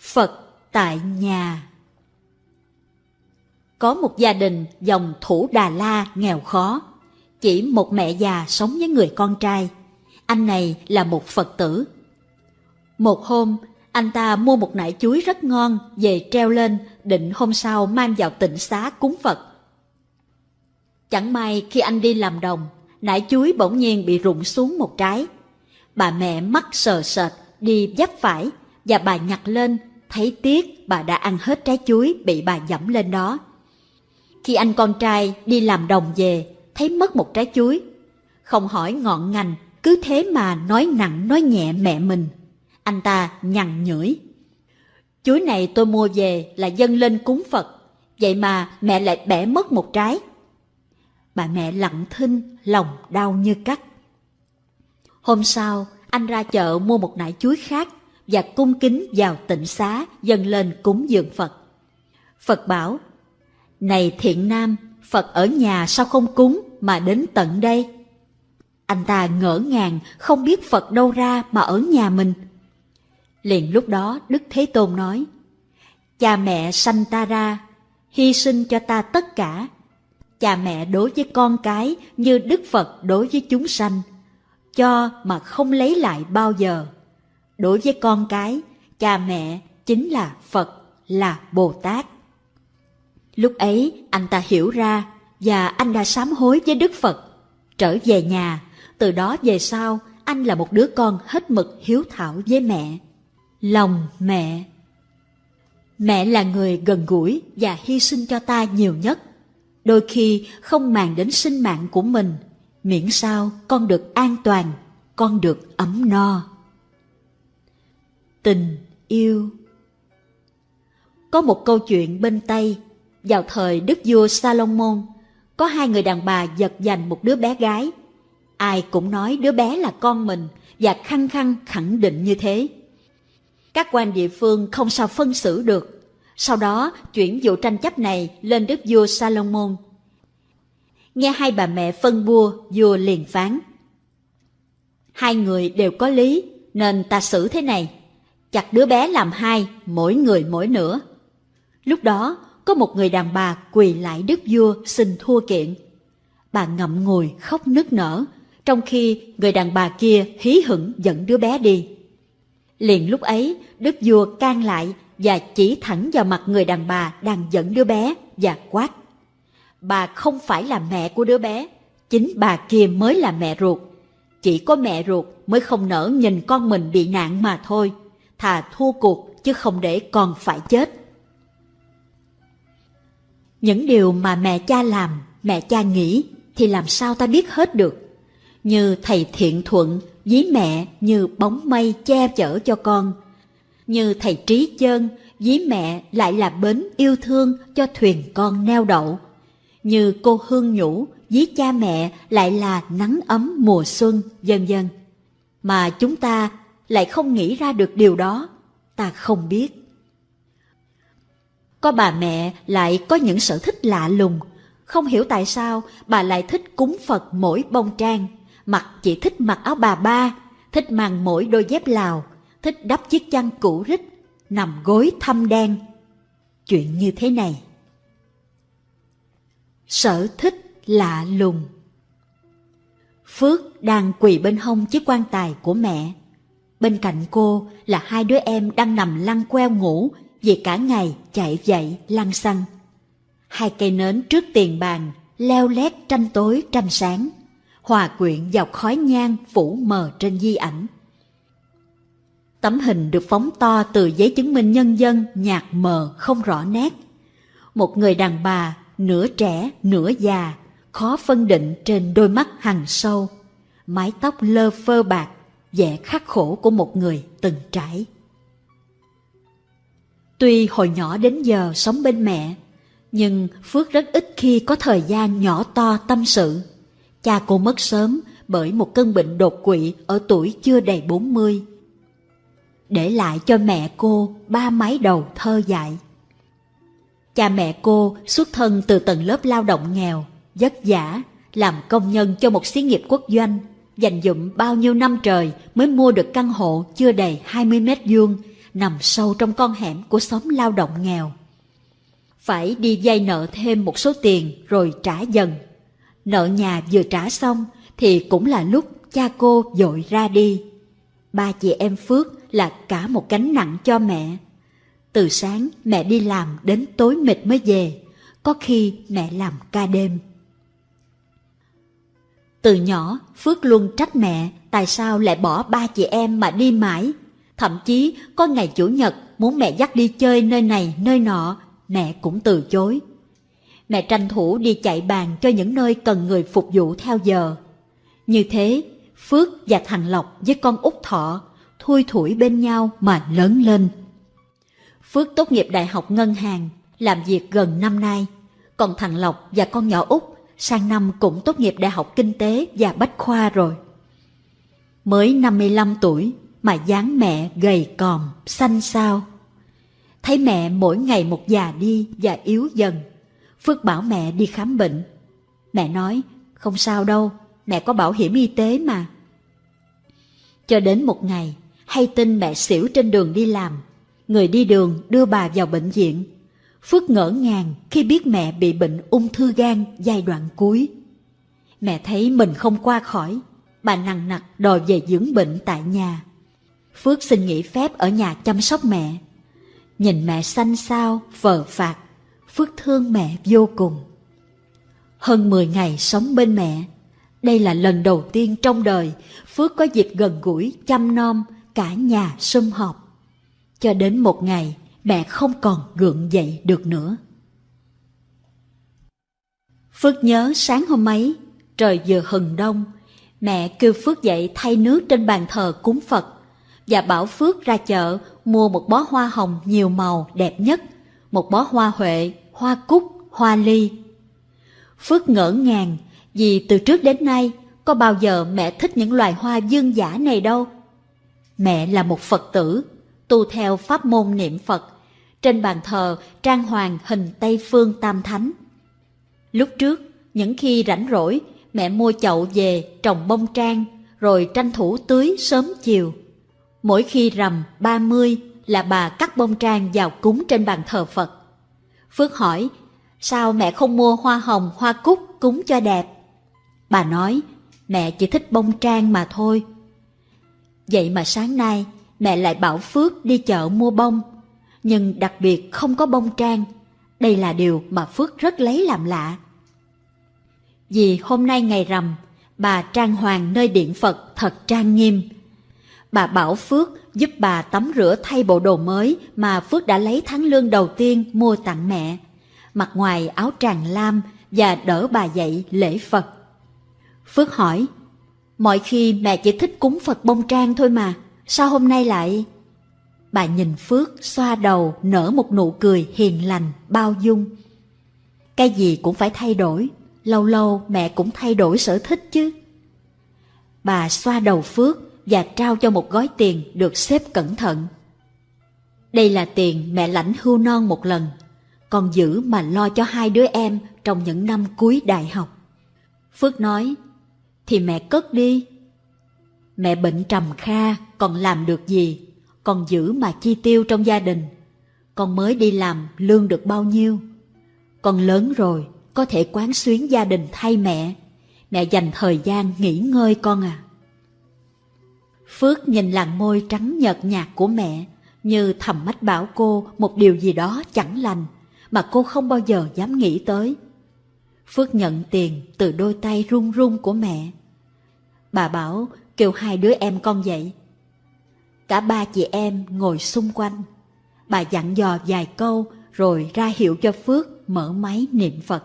Phật tại nhà Có một gia đình dòng Thủ Đà La nghèo khó, chỉ một mẹ già sống với người con trai. Anh này là một Phật tử. Một hôm, anh ta mua một nải chuối rất ngon về treo lên định hôm sau mang vào tịnh xá cúng Phật. Chẳng may khi anh đi làm đồng, nải chuối bỗng nhiên bị rụng xuống một trái. Bà mẹ mắt sờ sệt đi dắp phải và bà nhặt lên, thấy tiếc bà đã ăn hết trái chuối bị bà dẫm lên đó. Khi anh con trai đi làm đồng về, thấy mất một trái chuối. Không hỏi ngọn ngành, cứ thế mà nói nặng nói nhẹ mẹ mình. Anh ta nhằn nhưỡi. Chuối này tôi mua về là dâng lên cúng Phật, vậy mà mẹ lại bẻ mất một trái. Bà mẹ lặng thinh, lòng đau như cắt. Hôm sau, anh ra chợ mua một nải chuối khác và cung kính vào tịnh xá dâng lên cúng dường Phật. Phật bảo, Này thiện nam, Phật ở nhà sao không cúng mà đến tận đây? Anh ta ngỡ ngàng không biết Phật đâu ra mà ở nhà mình. Liền lúc đó Đức Thế Tôn nói, Cha mẹ sanh ta ra, hy sinh cho ta tất cả. Cha mẹ đối với con cái như Đức Phật đối với chúng sanh, cho mà không lấy lại bao giờ. Đối với con cái, cha mẹ chính là Phật, là Bồ Tát. Lúc ấy anh ta hiểu ra và anh đã sám hối với Đức Phật. Trở về nhà, từ đó về sau anh là một đứa con hết mực hiếu thảo với mẹ. Lòng mẹ Mẹ là người gần gũi và hy sinh cho ta nhiều nhất. Đôi khi không màng đến sinh mạng của mình, miễn sao con được an toàn, con được ấm no. Tình yêu Có một câu chuyện bên Tây, vào thời Đức vua Salomon, có hai người đàn bà giật giành một đứa bé gái. Ai cũng nói đứa bé là con mình và khăng khăng khẳng định như thế. Các quan địa phương không sao phân xử được. Sau đó chuyển vụ tranh chấp này lên đức vua Salomon. Nghe hai bà mẹ phân bua, vua liền phán. Hai người đều có lý, nên ta xử thế này. Chặt đứa bé làm hai, mỗi người mỗi nửa. Lúc đó, có một người đàn bà quỳ lại đức vua xin thua kiện. Bà ngậm ngùi khóc nức nở, trong khi người đàn bà kia hí hửng dẫn đứa bé đi. Liền lúc ấy, đức vua can lại và chỉ thẳng vào mặt người đàn bà đang dẫn đứa bé và quát. Bà không phải là mẹ của đứa bé, chính bà kia mới là mẹ ruột. Chỉ có mẹ ruột mới không nỡ nhìn con mình bị nạn mà thôi. Thà thua cuộc chứ không để con phải chết. Những điều mà mẹ cha làm, mẹ cha nghĩ thì làm sao ta biết hết được. Như thầy thiện thuận ví mẹ như bóng mây che chở cho con. Như thầy trí chân ví mẹ lại là bến yêu thương cho thuyền con neo đậu. Như cô Hương Nhũ ví cha mẹ lại là nắng ấm mùa xuân, vân vân. Mà chúng ta lại không nghĩ ra được điều đó, ta không biết. Có bà mẹ lại có những sở thích lạ lùng, không hiểu tại sao bà lại thích cúng Phật mỗi bông trang mặc chỉ thích mặc áo bà ba, thích mang mỗi đôi dép lào, thích đắp chiếc chăn cũ rích, nằm gối thâm đen. Chuyện như thế này. Sở thích lạ lùng Phước đang quỳ bên hông chiếc quan tài của mẹ. Bên cạnh cô là hai đứa em đang nằm lăn queo ngủ vì cả ngày chạy dậy lăn xăng. Hai cây nến trước tiền bàn leo lét tranh tối tranh sáng hòa quyện vào khói nhang phủ mờ trên di ảnh. Tấm hình được phóng to từ giấy chứng minh nhân dân nhạt mờ không rõ nét. Một người đàn bà nửa trẻ nửa già, khó phân định trên đôi mắt hằn sâu, mái tóc lơ phơ bạc, vẻ khắc khổ của một người từng trải. Tuy hồi nhỏ đến giờ sống bên mẹ, nhưng Phước rất ít khi có thời gian nhỏ to tâm sự. Cha cô mất sớm bởi một cơn bệnh đột quỵ ở tuổi chưa đầy 40. Để lại cho mẹ cô ba mái đầu thơ dại. Cha mẹ cô xuất thân từ tầng lớp lao động nghèo, vất vả, làm công nhân cho một xí nghiệp quốc doanh, dành dụm bao nhiêu năm trời mới mua được căn hộ chưa đầy 20 mét vuông, nằm sâu trong con hẻm của xóm lao động nghèo. Phải đi vay nợ thêm một số tiền rồi trả dần. Nợ nhà vừa trả xong thì cũng là lúc cha cô dội ra đi. Ba chị em Phước là cả một gánh nặng cho mẹ. Từ sáng mẹ đi làm đến tối mệt mới về, có khi mẹ làm ca đêm. Từ nhỏ, Phước luôn trách mẹ tại sao lại bỏ ba chị em mà đi mãi. Thậm chí có ngày Chủ nhật muốn mẹ dắt đi chơi nơi này nơi nọ, mẹ cũng từ chối. Mẹ tranh thủ đi chạy bàn cho những nơi cần người phục vụ theo giờ. Như thế, Phước và thằng Lộc với con út Thọ thui thủi bên nhau mà lớn lên. Phước tốt nghiệp đại học ngân hàng, làm việc gần năm nay. Còn thằng Lộc và con nhỏ út sang năm cũng tốt nghiệp đại học kinh tế và bách khoa rồi. Mới 55 tuổi mà dáng mẹ gầy còm, xanh xao. Thấy mẹ mỗi ngày một già đi và yếu dần. Phước bảo mẹ đi khám bệnh. Mẹ nói, không sao đâu, mẹ có bảo hiểm y tế mà. Cho đến một ngày, hay tin mẹ xỉu trên đường đi làm. Người đi đường đưa bà vào bệnh viện. Phước ngỡ ngàng khi biết mẹ bị bệnh ung thư gan giai đoạn cuối. Mẹ thấy mình không qua khỏi, bà nặng nặc đòi về dưỡng bệnh tại nhà. Phước xin nghỉ phép ở nhà chăm sóc mẹ. Nhìn mẹ xanh xao, vờ phạt, Phước thương mẹ vô cùng. Hơn 10 ngày sống bên mẹ, đây là lần đầu tiên trong đời Phước có dịp gần gũi, chăm nom, cả nhà sum họp. Cho đến một ngày, mẹ không còn gượng dậy được nữa. Phước nhớ sáng hôm ấy, trời vừa hừng đông, mẹ kêu Phước dậy thay nước trên bàn thờ cúng Phật và bảo Phước ra chợ mua một bó hoa hồng nhiều màu đẹp nhất, một bó hoa huệ, hoa cúc, hoa ly. Phước ngỡ ngàng vì từ trước đến nay có bao giờ mẹ thích những loài hoa dương giả này đâu. Mẹ là một Phật tử, tu theo pháp môn niệm Phật. Trên bàn thờ trang hoàng hình Tây Phương Tam Thánh. Lúc trước, những khi rảnh rỗi, mẹ mua chậu về trồng bông trang, rồi tranh thủ tưới sớm chiều. Mỗi khi rằm 30 là bà cắt bông trang vào cúng trên bàn thờ Phật. Phước hỏi, sao mẹ không mua hoa hồng, hoa cúc cúng cho đẹp? Bà nói, mẹ chỉ thích bông trang mà thôi. Vậy mà sáng nay mẹ lại bảo Phước đi chợ mua bông, nhưng đặc biệt không có bông trang. Đây là điều mà Phước rất lấy làm lạ. Vì hôm nay ngày rằm, bà trang hoàng nơi điện Phật thật trang nghiêm. Bà bảo Phước giúp bà tắm rửa thay bộ đồ mới mà Phước đã lấy tháng lương đầu tiên mua tặng mẹ. Mặc ngoài áo tràng lam và đỡ bà dậy lễ Phật. Phước hỏi, mọi khi mẹ chỉ thích cúng Phật bông trang thôi mà, sao hôm nay lại... Bà nhìn Phước xoa đầu nở một nụ cười hiền lành, bao dung. Cái gì cũng phải thay đổi, lâu lâu mẹ cũng thay đổi sở thích chứ. Bà xoa đầu Phước và trao cho một gói tiền được xếp cẩn thận. Đây là tiền mẹ lãnh hưu non một lần, còn giữ mà lo cho hai đứa em trong những năm cuối đại học. Phước nói, thì mẹ cất đi. Mẹ bệnh trầm kha, còn làm được gì, còn giữ mà chi tiêu trong gia đình. Con mới đi làm lương được bao nhiêu. Con lớn rồi, có thể quán xuyến gia đình thay mẹ. Mẹ dành thời gian nghỉ ngơi con à. Phước nhìn làn môi trắng nhợt nhạt của mẹ, như thầm mách bảo cô một điều gì đó chẳng lành, mà cô không bao giờ dám nghĩ tới. Phước nhận tiền từ đôi tay run run của mẹ, Bà bảo kêu hai đứa em con dậy. Cả ba chị em ngồi xung quanh. Bà dặn dò vài câu rồi ra hiệu cho Phước mở máy niệm Phật.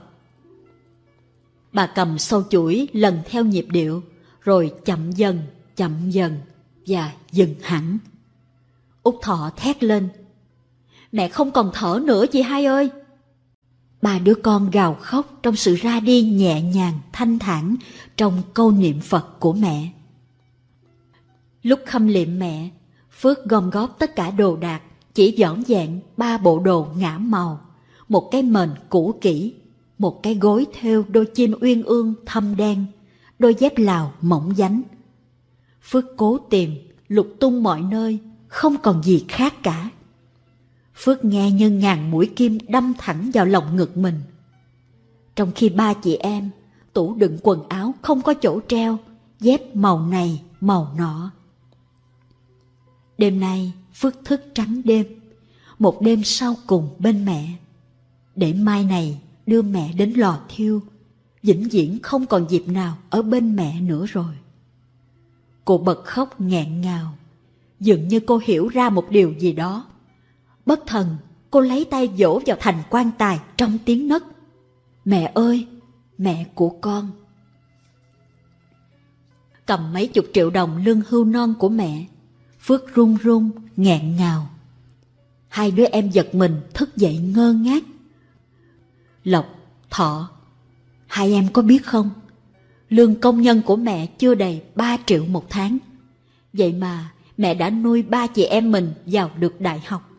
Bà cầm sâu chuỗi lần theo nhịp điệu, rồi chậm dần, chậm dần và dừng hẳn. Út Thọ thét lên. Mẹ không còn thở nữa chị hai ơi! Ba đứa con gào khóc trong sự ra đi nhẹ nhàng, thanh thản trong câu niệm Phật của mẹ. Lúc khâm liệm mẹ, Phước gom góp tất cả đồ đạc, chỉ dọn dẹn ba bộ đồ ngã màu, một cái mền cũ kỹ, một cái gối theo đôi chim uyên ương thâm đen, đôi dép lào mỏng dánh. Phước cố tìm, lục tung mọi nơi, không còn gì khác cả. Phước nghe như ngàn mũi kim đâm thẳng vào lòng ngực mình. Trong khi ba chị em, tủ đựng quần áo không có chỗ treo, dép màu này, màu nọ. Đêm nay, Phước thức trắng đêm, một đêm sau cùng bên mẹ. Để mai này đưa mẹ đến lò thiêu, vĩnh viễn không còn dịp nào ở bên mẹ nữa rồi. Cô bật khóc nghẹn ngào, dường như cô hiểu ra một điều gì đó. Bất thần, cô lấy tay vỗ vào thành quan tài trong tiếng nấc. Mẹ ơi, mẹ của con. Cầm mấy chục triệu đồng lương hưu non của mẹ, Phước run run, nghẹn ngào. Hai đứa em giật mình thức dậy ngơ ngác. Lộc, Thọ, hai em có biết không? Lương công nhân của mẹ chưa đầy 3 triệu một tháng. Vậy mà mẹ đã nuôi ba chị em mình vào được đại học.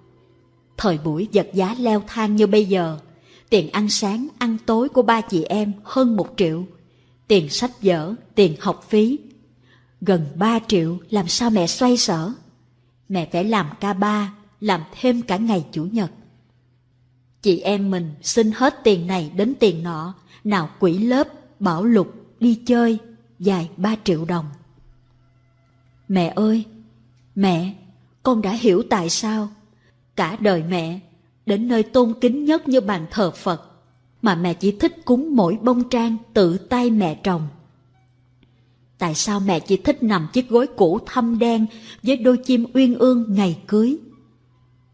Thời buổi vật giá leo thang như bây giờ, tiền ăn sáng, ăn tối của ba chị em hơn một triệu. Tiền sách vở, tiền học phí. Gần 3 triệu làm sao mẹ xoay sở? Mẹ phải làm ca ba, làm thêm cả ngày Chủ nhật. Chị em mình xin hết tiền này đến tiền nọ, nào quỹ lớp, bảo lục, đi chơi, dài 3 triệu đồng. Mẹ ơi, mẹ, con đã hiểu tại sao cả đời mẹ đến nơi tôn kính nhất như bàn thờ Phật mà mẹ chỉ thích cúng mỗi bông trang tự tay mẹ trồng. Tại sao mẹ chỉ thích nằm chiếc gối cũ thâm đen với đôi chim uyên ương ngày cưới?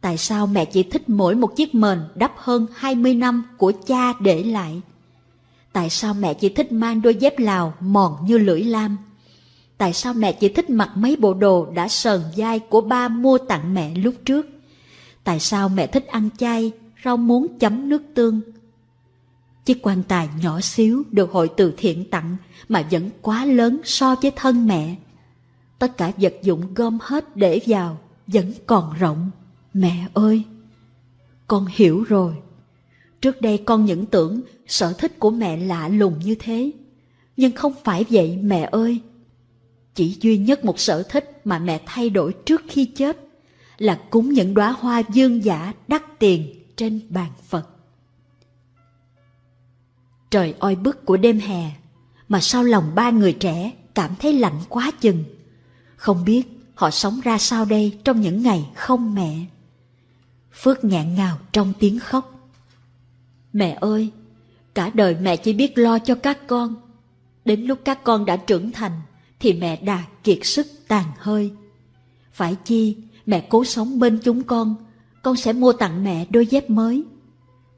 Tại sao mẹ chỉ thích mỗi một chiếc mền đắp hơn 20 năm của cha để lại? Tại sao mẹ chỉ thích mang đôi dép lào mòn như lưỡi lam? Tại sao mẹ chỉ thích mặc mấy bộ đồ đã sờn dai của ba mua tặng mẹ lúc trước? Tại sao mẹ thích ăn chay, rau muống chấm nước tương? Chiếc quan tài nhỏ xíu được hội từ thiện tặng mà vẫn quá lớn so với thân mẹ. Tất cả vật dụng gom hết để vào vẫn còn rộng. Mẹ ơi! Con hiểu rồi. Trước đây con những tưởng sở thích của mẹ lạ lùng như thế. Nhưng không phải vậy, mẹ ơi. Chỉ duy nhất một sở thích mà mẹ thay đổi trước khi chết là cúng những đóa hoa dương giả đắt tiền trên bàn Phật. Trời oi bức của đêm hè, mà sao lòng ba người trẻ cảm thấy lạnh quá chừng. Không biết họ sống ra sao đây trong những ngày không mẹ. Phước ngạn ngào trong tiếng khóc. Mẹ ơi, cả đời mẹ chỉ biết lo cho các con. Đến lúc các con đã trưởng thành, thì mẹ đã kiệt sức tàn hơi. Phải chi, mẹ cố sống bên chúng con, con sẽ mua tặng mẹ đôi dép mới.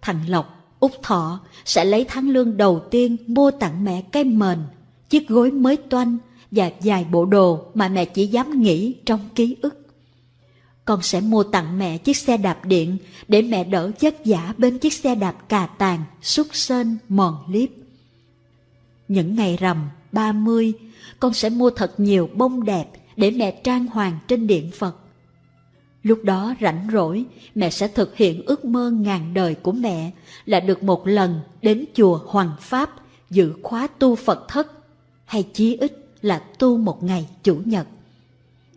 Thằng Lộc, Úc Thọ sẽ lấy tháng lương đầu tiên mua tặng mẹ cái mền, chiếc gối mới toanh và vài bộ đồ mà mẹ chỉ dám nghĩ trong ký ức. Con sẽ mua tặng mẹ chiếc xe đạp điện để mẹ đỡ vất vả bên chiếc xe đạp cà tàn, xúc sên, mòn liếp. Những ngày rằm, ba mươi, con sẽ mua thật nhiều bông đẹp để mẹ trang hoàng trên điện Phật. Lúc đó rảnh rỗi, mẹ sẽ thực hiện ước mơ ngàn đời của mẹ là được một lần đến chùa Hoàng Pháp giữ khóa tu Phật thất, hay chí ít là tu một ngày Chủ nhật.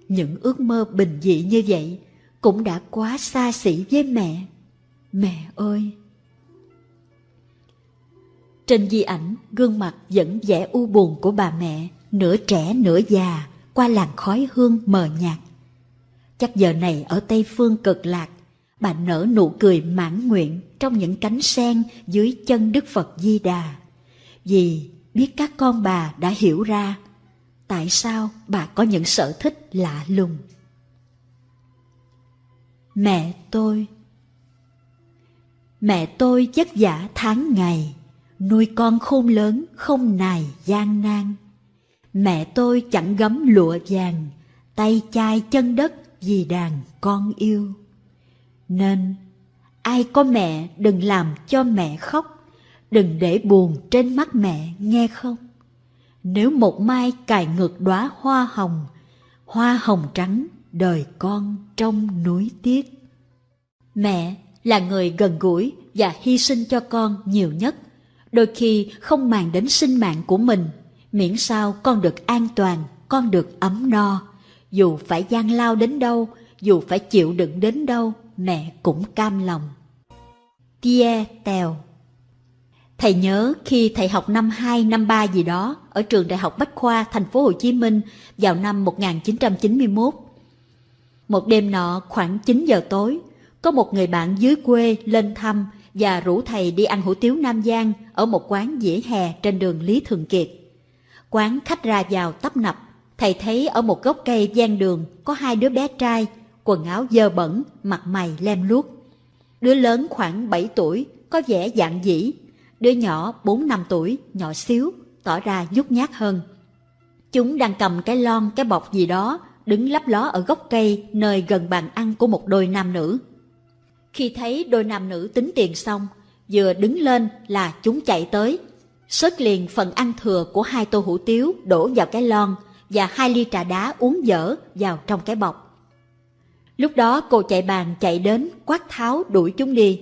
Những ước mơ bình dị như vậy cũng đã quá xa xỉ với mẹ. Mẹ ơi! Trên di ảnh, gương mặt vẫn vẻ u buồn của bà mẹ, nửa trẻ nửa già, qua làn khói hương mờ nhạt. Chắc giờ này ở Tây Phương cực lạc, bà nở nụ cười mãn nguyện trong những cánh sen dưới chân Đức Phật Di Đà. Vì biết các con bà đã hiểu ra tại sao bà có những sở thích lạ lùng. Mẹ tôi Mẹ tôi vất vả tháng ngày, nuôi con khôn lớn không nài gian nan. Mẹ tôi chẳng gấm lụa vàng, tay chai chân đất vì đàn con yêu. Nên ai có mẹ đừng làm cho mẹ khóc, đừng để buồn trên mắt mẹ nghe không? Nếu một mai cài ngược đóa hoa hồng, hoa hồng trắng đời con trong núi tiếc. Mẹ là người gần gũi và hy sinh cho con nhiều nhất, đôi khi không màng đến sinh mạng của mình, miễn sao con được an toàn, con được ấm no, dù phải gian lao đến đâu, dù phải chịu đựng đến đâu, mẹ cũng cam lòng. Pierre Tèo Thầy nhớ khi thầy học năm 2, năm 3 gì đó ở trường Đại học Bách Khoa thành phố Hồ Chí Minh vào năm 1991. Một đêm nọ khoảng 9 giờ tối, có một người bạn dưới quê lên thăm và rủ thầy đi ăn hủ tiếu Nam Giang ở một quán dĩa hè trên đường Lý Thường Kiệt. Quán khách ra vào tấp nập, thầy thấy ở một gốc cây gian đường có hai đứa bé trai, quần áo dơ bẩn, mặt mày lem luốc. Đứa lớn khoảng 7 tuổi, có vẻ dạng dĩ, đứa nhỏ 4 năm tuổi, nhỏ xíu, tỏ ra nhút nhát hơn. Chúng đang cầm cái lon, cái bọc gì đó, đứng lấp ló ở gốc cây nơi gần bàn ăn của một đôi nam nữ. Khi thấy đôi nam nữ tính tiền xong, vừa đứng lên là chúng chạy tới. Sớt liền phần ăn thừa của hai tô hủ tiếu đổ vào cái lon và hai ly trà đá uống dở vào trong cái bọc. Lúc đó cô chạy bàn chạy đến quát tháo đuổi chúng đi.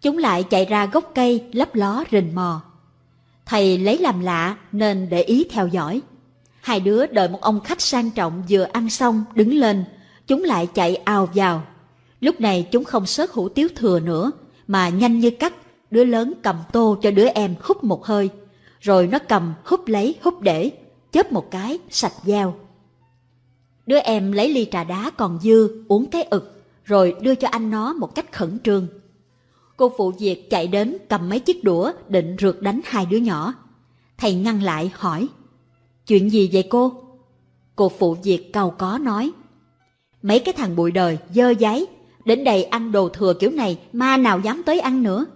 Chúng lại chạy ra gốc cây lấp ló rình mò. Thầy lấy làm lạ nên để ý theo dõi. Hai đứa đợi một ông khách sang trọng vừa ăn xong đứng lên, chúng lại chạy ào vào Lúc này chúng không sớt hủ tiếu thừa nữa, mà nhanh như cắt, đứa lớn cầm tô cho đứa em hút một hơi, rồi nó cầm hút lấy hút để, chớp một cái, sạch dao. Đứa em lấy ly trà đá còn dư, uống cái ực, rồi đưa cho anh nó một cách khẩn trương. Cô phụ việc chạy đến cầm mấy chiếc đũa định rượt đánh hai đứa nhỏ. Thầy ngăn lại hỏi, chuyện gì vậy cô? Cô phụ việc cầu có nói, mấy cái thằng bụi đời dơ giấy Đến đây ăn đồ thừa kiểu này ma nào dám tới ăn nữa.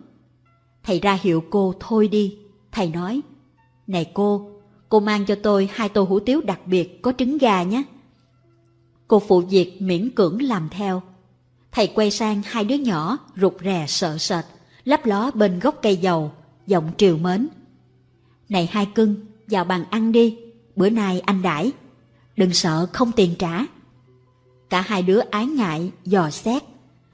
Thầy ra hiệu cô thôi đi. Thầy nói, này cô, cô mang cho tôi hai tô hủ tiếu đặc biệt có trứng gà nhé. Cô phụ việc miễn cưỡng làm theo. Thầy quay sang hai đứa nhỏ rụt rè sợ sệt, lấp ló bên gốc cây dầu, giọng triều mến. Này hai cưng, vào bàn ăn đi, bữa nay anh đãi, đừng sợ không tiền trả. Cả hai đứa ái ngại, dò xét,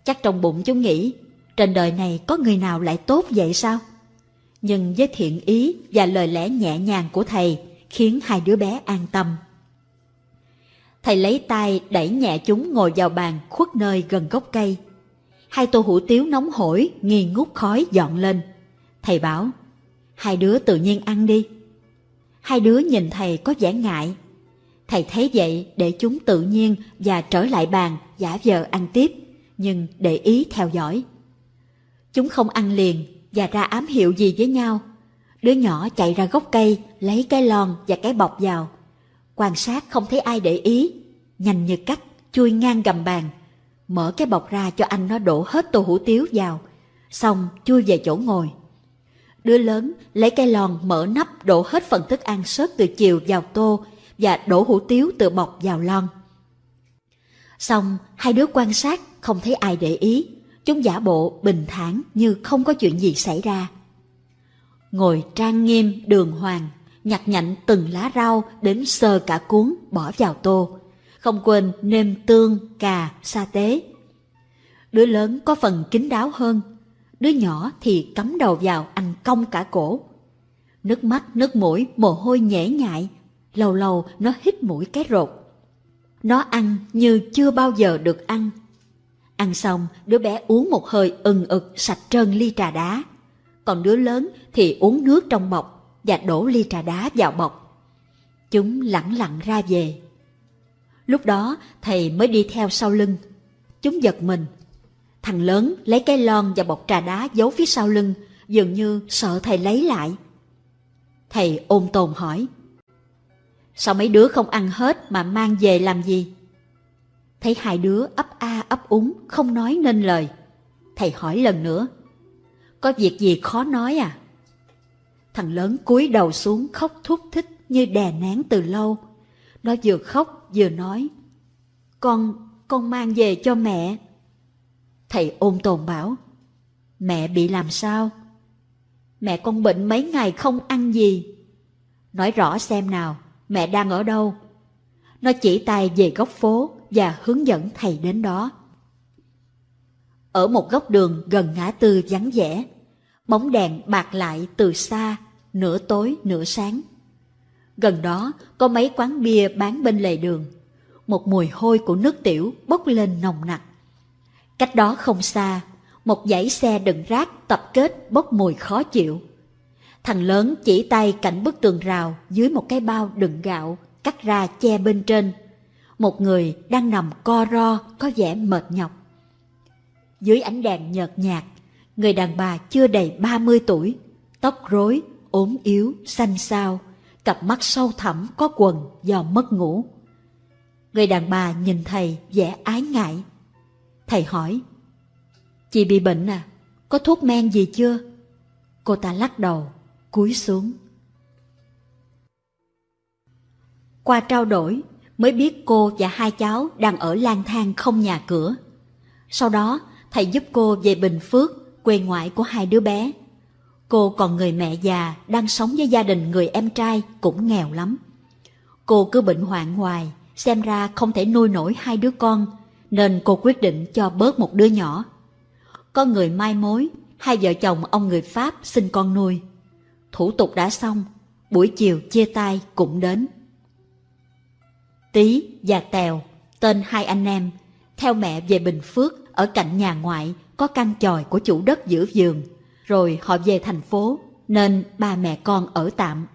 Chắc trong bụng chúng nghĩ, trên đời này có người nào lại tốt vậy sao? Nhưng với thiện ý và lời lẽ nhẹ nhàng của thầy khiến hai đứa bé an tâm. Thầy lấy tay đẩy nhẹ chúng ngồi vào bàn khuất nơi gần gốc cây. Hai tô hủ tiếu nóng hổi, nghi ngút khói dọn lên. Thầy bảo, hai đứa tự nhiên ăn đi. Hai đứa nhìn thầy có vẻ ngại. Thầy thấy vậy để chúng tự nhiên và trở lại bàn giả vờ ăn tiếp nhưng để ý theo dõi. Chúng không ăn liền và ra ám hiệu gì với nhau. Đứa nhỏ chạy ra gốc cây, lấy cái lon và cái bọc vào. Quan sát không thấy ai để ý, nhanh như cắt, chui ngang gầm bàn. Mở cái bọc ra cho anh nó đổ hết tô hủ tiếu vào, xong chui về chỗ ngồi. Đứa lớn lấy cái lon mở nắp đổ hết phần thức ăn sớt từ chiều vào tô và đổ hủ tiếu từ bọc vào lon. Xong, hai đứa quan sát, không thấy ai để ý. Chúng giả bộ bình thản như không có chuyện gì xảy ra. Ngồi trang nghiêm đường hoàng, nhặt nhạnh từng lá rau đến sơ cả cuốn bỏ vào tô. Không quên nêm tương, cà, sa tế. Đứa lớn có phần kín đáo hơn, đứa nhỏ thì cắm đầu vào ăn cong cả cổ. Nước mắt, nước mũi, mồ hôi nhễ nhại, lâu lâu nó hít mũi cái rột. Nó ăn như chưa bao giờ được ăn. Ăn xong, đứa bé uống một hơi ừng ực sạch trơn ly trà đá. Còn đứa lớn thì uống nước trong bọc và đổ ly trà đá vào bọc. Chúng lặng lặng ra về. Lúc đó thầy mới đi theo sau lưng. Chúng giật mình. Thằng lớn lấy cái lon và bọc trà đá giấu phía sau lưng, dường như sợ thầy lấy lại. Thầy ôm tồn hỏi. Sao mấy đứa không ăn hết mà mang về làm gì? Thấy hai đứa ấp a ấp úng, không nói nên lời. Thầy hỏi lần nữa. Có việc gì khó nói à? Thằng lớn cúi đầu xuống khóc thúc thích như đè nén từ lâu. Nó vừa khóc vừa nói. Con, con mang về cho mẹ. Thầy ôm tồn bảo. Mẹ bị làm sao? Mẹ con bệnh mấy ngày không ăn gì. Nói rõ xem nào mẹ đang ở đâu. Nó chỉ tay về góc phố và hướng dẫn thầy đến đó. Ở một góc đường gần ngã tư vắng vẻ, bóng đèn bạc lại từ xa, nửa tối nửa sáng. Gần đó có mấy quán bia bán bên lề đường. một mùi hôi của nước tiểu bốc lên nồng nặc. Cách đó không xa, một dãy xe đựng rác tập kết bốc mùi khó chịu. Thằng lớn chỉ tay cạnh bức tường rào dưới một cái bao đựng gạo cắt ra che bên trên. Một người đang nằm co ro có vẻ mệt nhọc. Dưới ánh đèn nhợt nhạt, người đàn bà chưa đầy 30 tuổi, tóc rối, ốm yếu, xanh xao, cặp mắt sâu thẳm có quần do mất ngủ. Người đàn bà nhìn thầy vẻ ái ngại. Thầy hỏi, Chị bị bệnh à? Có thuốc men gì chưa? Cô ta lắc đầu, cúi xuống. Qua trao đổi, mới biết cô và hai cháu đang ở lang thang không nhà cửa. Sau đó, thầy giúp cô về Bình Phước, quê ngoại của hai đứa bé. Cô còn người mẹ già đang sống với gia đình người em trai cũng nghèo lắm. Cô cứ bệnh hoạn hoài, xem ra không thể nuôi nổi hai đứa con, nên cô quyết định cho bớt một đứa nhỏ. Có người mai mối, hai vợ chồng ông người Pháp xin con nuôi. Thủ tục đã xong, buổi chiều chia tay cũng đến. Tý và Tèo, tên hai anh em, theo mẹ về Bình Phước ở cạnh nhà ngoại có căn chòi của chủ đất giữ giường, rồi họ về thành phố nên ba mẹ con ở tạm.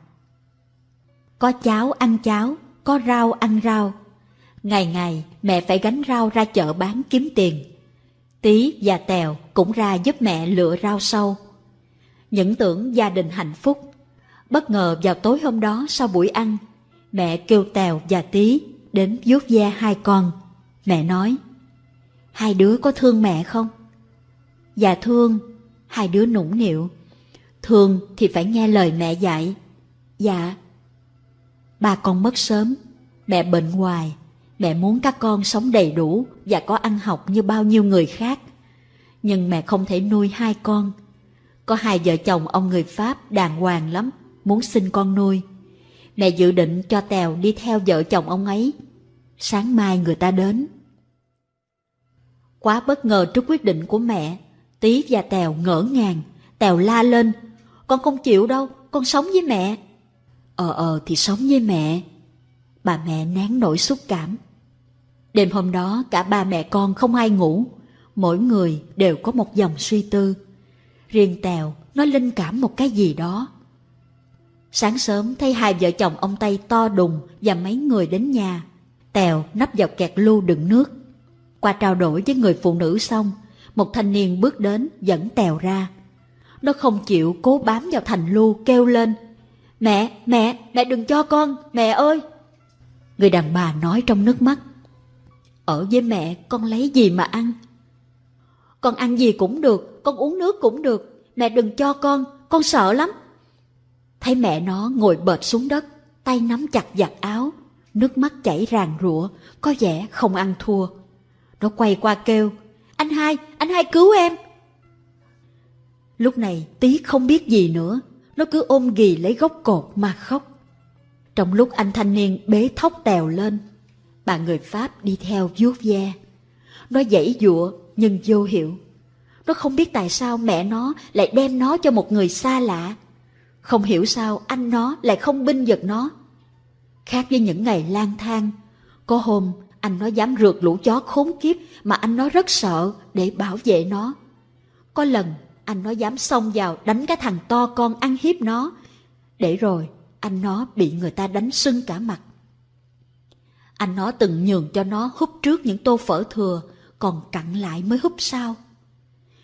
Có cháo ăn cháo, có rau ăn rau. Ngày ngày mẹ phải gánh rau ra chợ bán kiếm tiền. Tí và Tèo cũng ra giúp mẹ lựa rau sâu. Những tưởng gia đình hạnh phúc. Bất ngờ vào tối hôm đó sau buổi ăn, mẹ kêu Tèo và Tí đến vuốt ve hai con. Mẹ nói, hai đứa có thương mẹ không? Dạ thương, hai đứa nũng nịu. Thương thì phải nghe lời mẹ dạy. Dạ. Ba con mất sớm, mẹ bệnh hoài. Mẹ muốn các con sống đầy đủ và có ăn học như bao nhiêu người khác. Nhưng mẹ không thể nuôi hai con. Có hai vợ chồng ông người Pháp đàng hoàng lắm, muốn sinh con nuôi. Mẹ dự định cho Tèo đi theo vợ chồng ông ấy. Sáng mai người ta đến. Quá bất ngờ trước quyết định của mẹ, Tí và Tèo ngỡ ngàng. Tèo la lên, con không chịu đâu, con sống với mẹ. Ờ ờ thì sống với mẹ. Bà mẹ nén nỗi xúc cảm. Đêm hôm đó cả ba mẹ con không ai ngủ, mỗi người đều có một dòng suy tư. Riêng Tèo nó linh cảm một cái gì đó. Sáng sớm thấy hai vợ chồng ông Tây to đùng và mấy người đến nhà. Tèo nắp vào kẹt lu đựng nước. Qua trao đổi với người phụ nữ xong, một thanh niên bước đến dẫn Tèo ra. Nó không chịu cố bám vào thành lu kêu lên. Mẹ, mẹ, mẹ đừng cho con, mẹ ơi! Người đàn bà nói trong nước mắt. Ở với mẹ con lấy gì mà ăn? Con ăn gì cũng được, con uống nước cũng được. Mẹ đừng cho con, con sợ lắm. Thấy mẹ nó ngồi bệt xuống đất, tay nắm chặt giặt áo, nước mắt chảy ràng rụa, có vẻ không ăn thua. Nó quay qua kêu, anh hai, anh hai cứu em. Lúc này tí không biết gì nữa, nó cứ ôm ghì lấy gốc cột mà khóc. Trong lúc anh thanh niên bế thóc tèo lên, bà người Pháp đi theo vuốt ve. Nó dãy dụa nhưng vô hiệu. Nó không biết tại sao mẹ nó lại đem nó cho một người xa lạ. Không hiểu sao anh nó lại không binh giật nó. Khác với những ngày lang thang, có hôm anh nó dám rượt lũ chó khốn kiếp mà anh nó rất sợ để bảo vệ nó. Có lần anh nó dám xông vào đánh cái thằng to con ăn hiếp nó, để rồi anh nó bị người ta đánh sưng cả mặt. Anh nó từng nhường cho nó húp trước những tô phở thừa, còn cặn lại mới húp sau.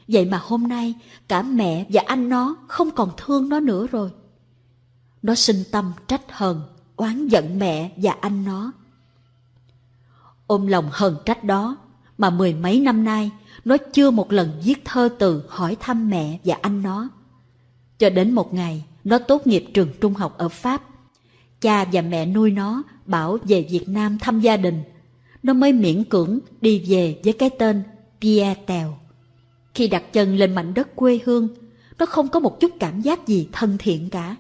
Vậy mà hôm nay cả mẹ và anh nó không còn thương nó nữa rồi. Nó sinh tâm trách hờn, oán giận mẹ và anh nó. Ôm lòng hờn trách đó mà mười mấy năm nay nó chưa một lần viết thơ từ hỏi thăm mẹ và anh nó. Cho đến một ngày nó tốt nghiệp trường trung học ở Pháp. Cha và mẹ nuôi nó bảo về Việt Nam thăm gia đình. Nó mới miễn cưỡng đi về với cái tên Pierre Tèo. Khi đặt chân lên mảnh đất quê hương, nó không có một chút cảm giác gì thân thiện cả.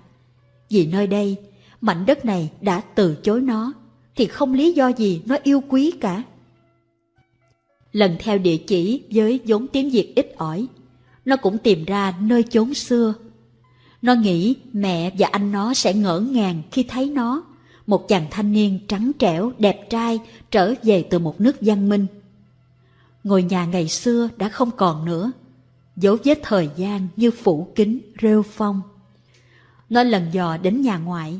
Vì nơi đây, mảnh đất này đã từ chối nó, thì không lý do gì nó yêu quý cả. Lần theo địa chỉ với vốn tiếng Việt ít ỏi, nó cũng tìm ra nơi chốn xưa. Nó nghĩ mẹ và anh nó sẽ ngỡ ngàng khi thấy nó, một chàng thanh niên trắng trẻo, đẹp trai trở về từ một nước văn minh. Ngôi nhà ngày xưa đã không còn nữa, dấu vết thời gian như phủ kính, rêu phong. Nó lần dò đến nhà ngoại,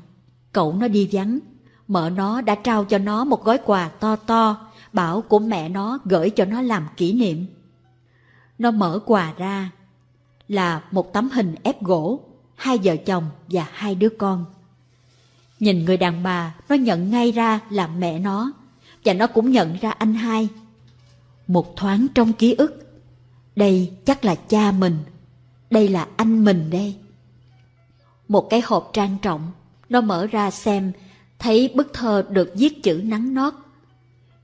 cậu nó đi vắng, mợ nó đã trao cho nó một gói quà to to, bảo của mẹ nó gửi cho nó làm kỷ niệm. Nó mở quà ra, là một tấm hình ép gỗ, hai vợ chồng và hai đứa con. Nhìn người đàn bà, nó nhận ngay ra là mẹ nó, và nó cũng nhận ra anh hai. Một thoáng trong ký ức, đây chắc là cha mình, đây là anh mình đây. Một cái hộp trang trọng, nó mở ra xem, thấy bức thơ được viết chữ nắng nót.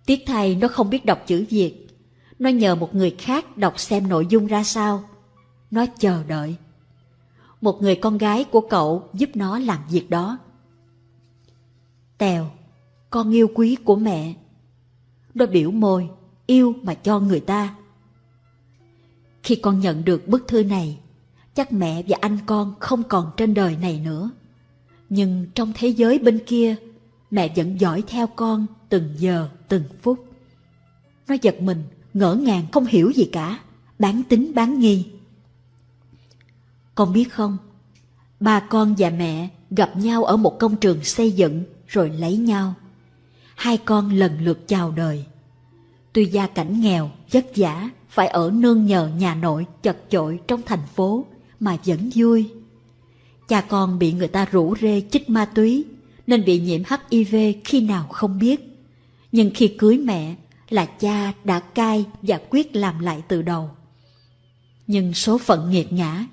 Tiếc thay nó không biết đọc chữ Việt, nó nhờ một người khác đọc xem nội dung ra sao. Nó chờ đợi. Một người con gái của cậu giúp nó làm việc đó. Tèo, con yêu quý của mẹ. Nó biểu môi, yêu mà cho người ta. Khi con nhận được bức thư này, chắc mẹ và anh con không còn trên đời này nữa. Nhưng trong thế giới bên kia, mẹ vẫn dõi theo con từng giờ, từng phút. Nó giật mình, ngỡ ngàng không hiểu gì cả, bán tính bán nghi. Con biết không, ba con và mẹ gặp nhau ở một công trường xây dựng rồi lấy nhau. Hai con lần lượt chào đời. Tuy gia cảnh nghèo, vất vả, phải ở nương nhờ nhà nội chật chội trong thành phố mà vẫn vui. Cha con bị người ta rủ rê chích ma túy nên bị nhiễm HIV khi nào không biết. Nhưng khi cưới mẹ là cha đã cai và quyết làm lại từ đầu. Nhưng số phận nghiệt ngã,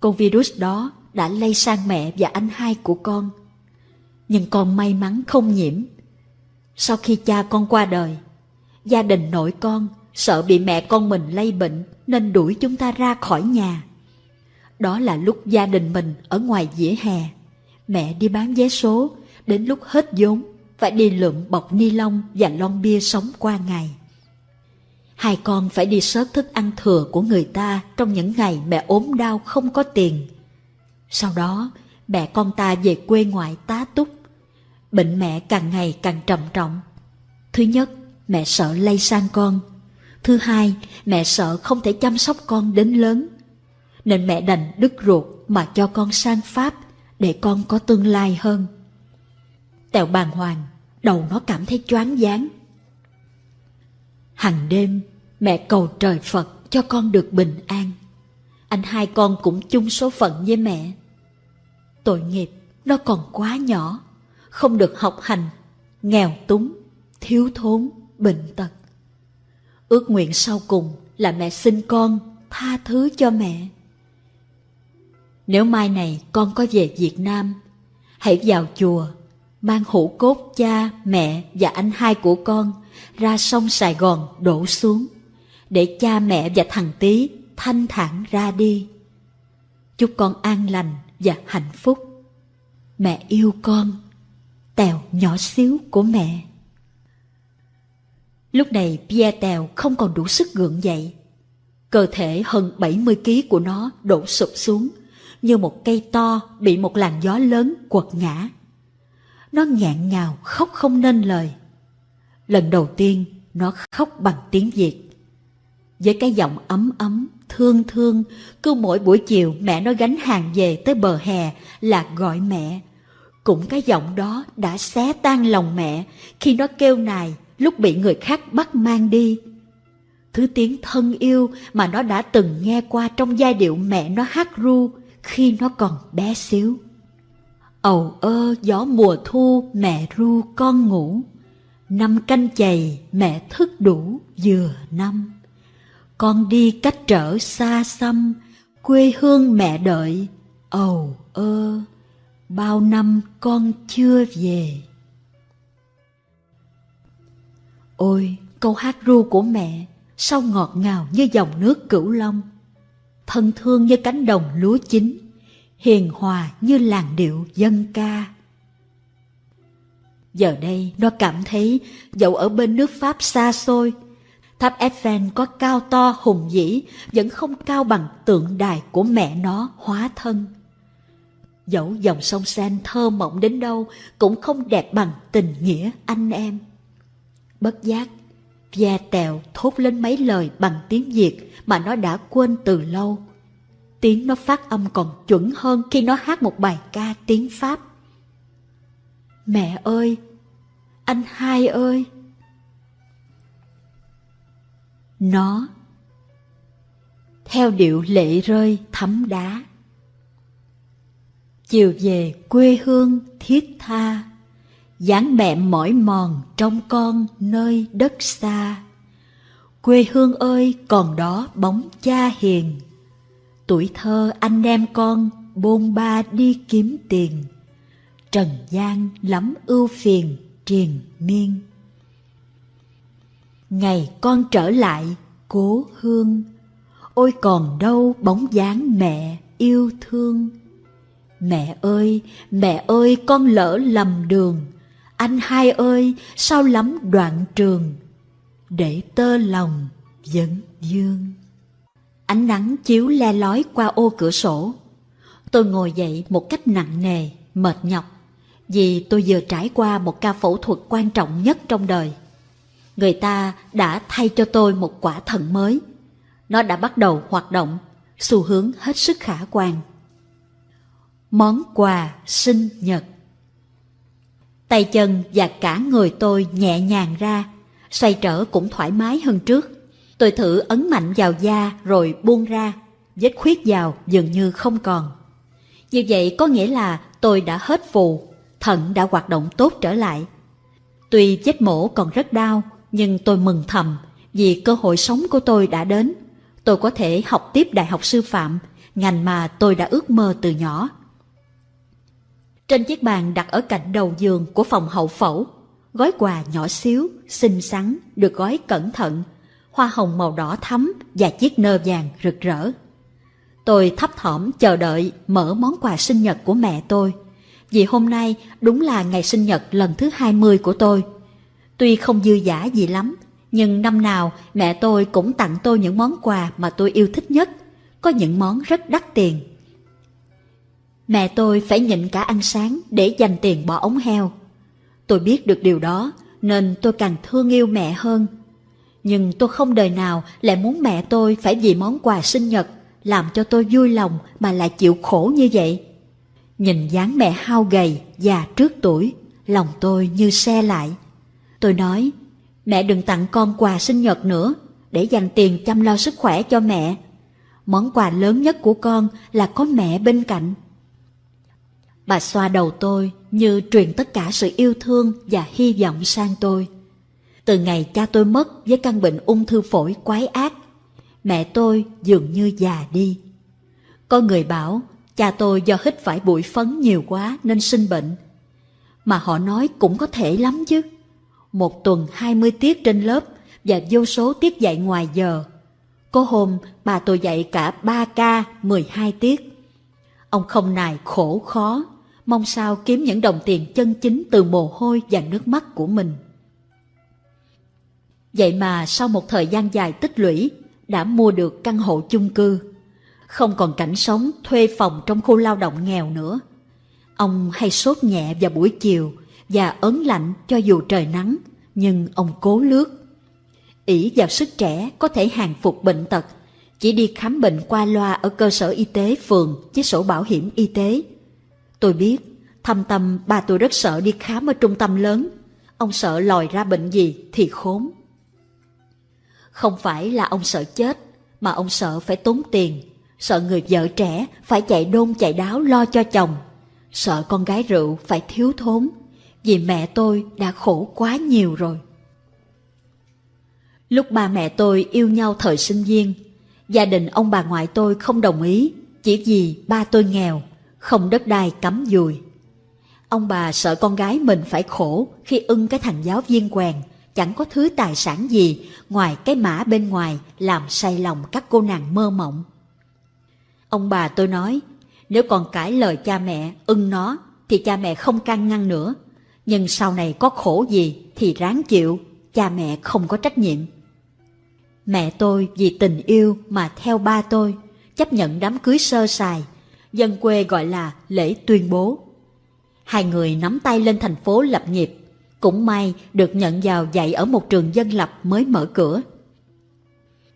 con virus đó đã lây sang mẹ và anh hai của con. Nhưng con may mắn không nhiễm. Sau khi cha con qua đời, gia đình nội con sợ bị mẹ con mình lây bệnh nên đuổi chúng ta ra khỏi nhà. Đó là lúc gia đình mình ở ngoài dĩa hè. Mẹ đi bán vé số, đến lúc hết vốn, phải đi lượm bọc ni lông và lon bia sống qua ngày. Hai con phải đi sớt thức ăn thừa của người ta trong những ngày mẹ ốm đau không có tiền. Sau đó, mẹ con ta về quê ngoại tá túc. Bệnh mẹ càng ngày càng trầm trọng. Thứ nhất, mẹ sợ lây sang con. Thứ hai, mẹ sợ không thể chăm sóc con đến lớn. Nên mẹ đành đứt ruột mà cho con sang Pháp để con có tương lai hơn. Tèo bàng hoàng, đầu nó cảm thấy choáng váng. Hằng đêm, mẹ cầu trời Phật cho con được bình an. Anh hai con cũng chung số phận với mẹ. Tội nghiệp, nó còn quá nhỏ, không được học hành, nghèo túng, thiếu thốn, bệnh tật. Ước nguyện sau cùng là mẹ sinh con, tha thứ cho mẹ. Nếu mai này con có về Việt Nam, hãy vào chùa, mang hũ cốt cha, mẹ và anh hai của con ra sông Sài Gòn đổ xuống, để cha mẹ và thằng tí thanh thản ra đi. Chúc con an lành và hạnh phúc. Mẹ yêu con, Tèo nhỏ xíu của mẹ. Lúc này Pierre Tèo không còn đủ sức gượng dậy. Cơ thể hơn 70 kg của nó đổ sụp xuống, như một cây to bị một làn gió lớn quật ngã. Nó nghẹn ngào khóc không nên lời. Lần đầu tiên nó khóc bằng tiếng Việt. Với cái giọng ấm ấm, thương thương, cứ mỗi buổi chiều mẹ nó gánh hàng về tới bờ hè là gọi mẹ. Cũng cái giọng đó đã xé tan lòng mẹ khi nó kêu nài lúc bị người khác bắt mang đi. Thứ tiếng thân yêu mà nó đã từng nghe qua trong giai điệu mẹ nó hát ru khi nó còn bé xíu. Ầu ơ gió mùa thu mẹ ru con ngủ, năm canh chày mẹ thức đủ vừa năm. Con đi cách trở xa xăm, quê hương mẹ đợi, ầu ơ, bao năm con chưa về. Ôi, câu hát ru của mẹ, sao ngọt ngào như dòng nước cửu long, thân thương như cánh đồng lúa chín, hiền hòa như làn điệu dân ca. Giờ đây nó cảm thấy dẫu ở bên nước Pháp xa xôi, tháp Eiffel có cao to hùng vĩ vẫn không cao bằng tượng đài của mẹ nó hóa thân. Dẫu dòng sông Sen thơ mộng đến đâu cũng không đẹp bằng tình nghĩa anh em. Bất giác, Gia tèo thốt lên mấy lời bằng tiếng Việt mà nó đã quên từ lâu. Tiếng nó phát âm còn chuẩn hơn khi nó hát một bài ca tiếng Pháp. Mẹ ơi! Anh hai ơi! Nó theo điệu lệ rơi thấm đá. Chiều về quê hương thiết tha, dáng mẹ mỏi mòn trong con nơi đất xa. Quê hương ơi còn đó bóng cha hiền, tuổi thơ anh em con bôn ba đi kiếm tiền. Trần gian lắm ưu phiền triền miên. Ngày con trở lại cố hương, ôi còn đâu bóng dáng mẹ yêu thương. Mẹ ơi, mẹ ơi con lỡ lầm đường, anh hai ơi sao lắm đoạn trường, để tơ lòng vẫn dương. Ánh nắng chiếu le lói qua ô cửa sổ. Tôi ngồi dậy một cách nặng nề, mệt nhọc, vì tôi vừa trải qua một ca phẫu thuật quan trọng nhất trong đời. Người ta đã thay cho tôi một quả thận mới. Nó đã bắt đầu hoạt động, xu hướng hết sức khả quan. Món quà sinh nhật Tay chân và cả người tôi nhẹ nhàng ra, xoay trở cũng thoải mái hơn trước. Tôi thử ấn mạnh vào da rồi buông ra, vết khuyết vào dường như không còn. Như vậy có nghĩa là tôi đã hết phù, thận đã hoạt động tốt trở lại. Tuy vết mổ còn rất đau, nhưng tôi mừng thầm vì cơ hội sống của tôi đã đến. Tôi có thể học tiếp đại học sư phạm, ngành mà tôi đã ước mơ từ nhỏ. Trên chiếc bàn đặt ở cạnh đầu giường của phòng hậu phẫu, gói quà nhỏ xíu, xinh xắn, được gói cẩn thận, hoa hồng màu đỏ thắm và chiếc nơ vàng rực rỡ. Tôi thấp thỏm chờ đợi mở món quà sinh nhật của mẹ tôi, vì hôm nay đúng là ngày sinh nhật lần thứ 20 của tôi. Tuy không dư giả gì lắm, nhưng năm nào mẹ tôi cũng tặng tôi những món quà mà tôi yêu thích nhất, có những món rất đắt tiền. Mẹ tôi phải nhịn cả ăn sáng để dành tiền bỏ ống heo. Tôi biết được điều đó nên tôi càng thương yêu mẹ hơn. Nhưng tôi không đời nào lại muốn mẹ tôi phải vì món quà sinh nhật làm cho tôi vui lòng mà lại chịu khổ như vậy. Nhìn dáng mẹ hao gầy, già trước tuổi, lòng tôi như xe lại. Tôi nói, mẹ đừng tặng con quà sinh nhật nữa, để dành tiền chăm lo sức khỏe cho mẹ. Món quà lớn nhất của con là có mẹ bên cạnh. Bà xoa đầu tôi như truyền tất cả sự yêu thương và hy vọng sang tôi. Từ ngày cha tôi mất với căn bệnh ung thư phổi quái ác, mẹ tôi dường như già đi. Có người bảo cha tôi do hít phải bụi phấn nhiều quá nên sinh bệnh. Mà họ nói cũng có thể lắm chứ. Một tuần 20 tiết trên lớp và vô số tiết dạy ngoài giờ. Có hôm bà tôi dạy cả 3 ca 12 tiết. Ông không nài khổ khó mong sao kiếm những đồng tiền chân chính từ mồ hôi và nước mắt của mình. Vậy mà sau một thời gian dài tích lũy, đã mua được căn hộ chung cư. Không còn cảnh sống thuê phòng trong khu lao động nghèo nữa. Ông hay sốt nhẹ vào buổi chiều và ớn lạnh cho dù trời nắng, nhưng ông cố lướt. ỷ vào sức trẻ có thể hàng phục bệnh tật, chỉ đi khám bệnh qua loa ở cơ sở y tế phường với sổ bảo hiểm y tế Tôi biết, thâm tâm bà tôi rất sợ đi khám ở trung tâm lớn. Ông sợ lòi ra bệnh gì thì khốn. Không phải là ông sợ chết, mà ông sợ phải tốn tiền, sợ người vợ trẻ phải chạy đôn chạy đáo lo cho chồng, sợ con gái rượu phải thiếu thốn, vì mẹ tôi đã khổ quá nhiều rồi. Lúc ba mẹ tôi yêu nhau thời sinh viên, gia đình ông bà ngoại tôi không đồng ý, chỉ vì ba tôi nghèo không đất đai cắm dùi. Ông bà sợ con gái mình phải khổ khi ưng cái thằng giáo viên quèn, chẳng có thứ tài sản gì ngoài cái mã bên ngoài làm say lòng các cô nàng mơ mộng. Ông bà tôi nói, nếu còn cãi lời cha mẹ ưng nó thì cha mẹ không can ngăn nữa. Nhưng sau này có khổ gì thì ráng chịu, cha mẹ không có trách nhiệm. Mẹ tôi vì tình yêu mà theo ba tôi, chấp nhận đám cưới sơ sài dân quê gọi là lễ tuyên bố. Hai người nắm tay lên thành phố lập nghiệp, cũng may được nhận vào dạy ở một trường dân lập mới mở cửa.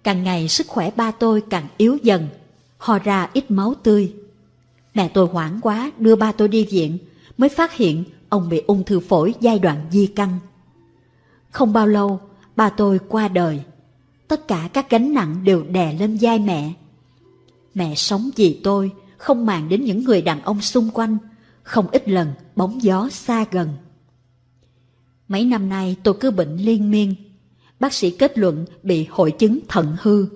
Càng ngày sức khỏe ba tôi càng yếu dần, ho ra ít máu tươi. Mẹ tôi hoảng quá đưa ba tôi đi viện, mới phát hiện ông bị ung thư phổi giai đoạn di căn. Không bao lâu, ba tôi qua đời. Tất cả các gánh nặng đều đè lên vai mẹ. Mẹ sống vì tôi, không màng đến những người đàn ông xung quanh, không ít lần bóng gió xa gần. Mấy năm nay tôi cứ bệnh liên miên. Bác sĩ kết luận bị hội chứng thận hư.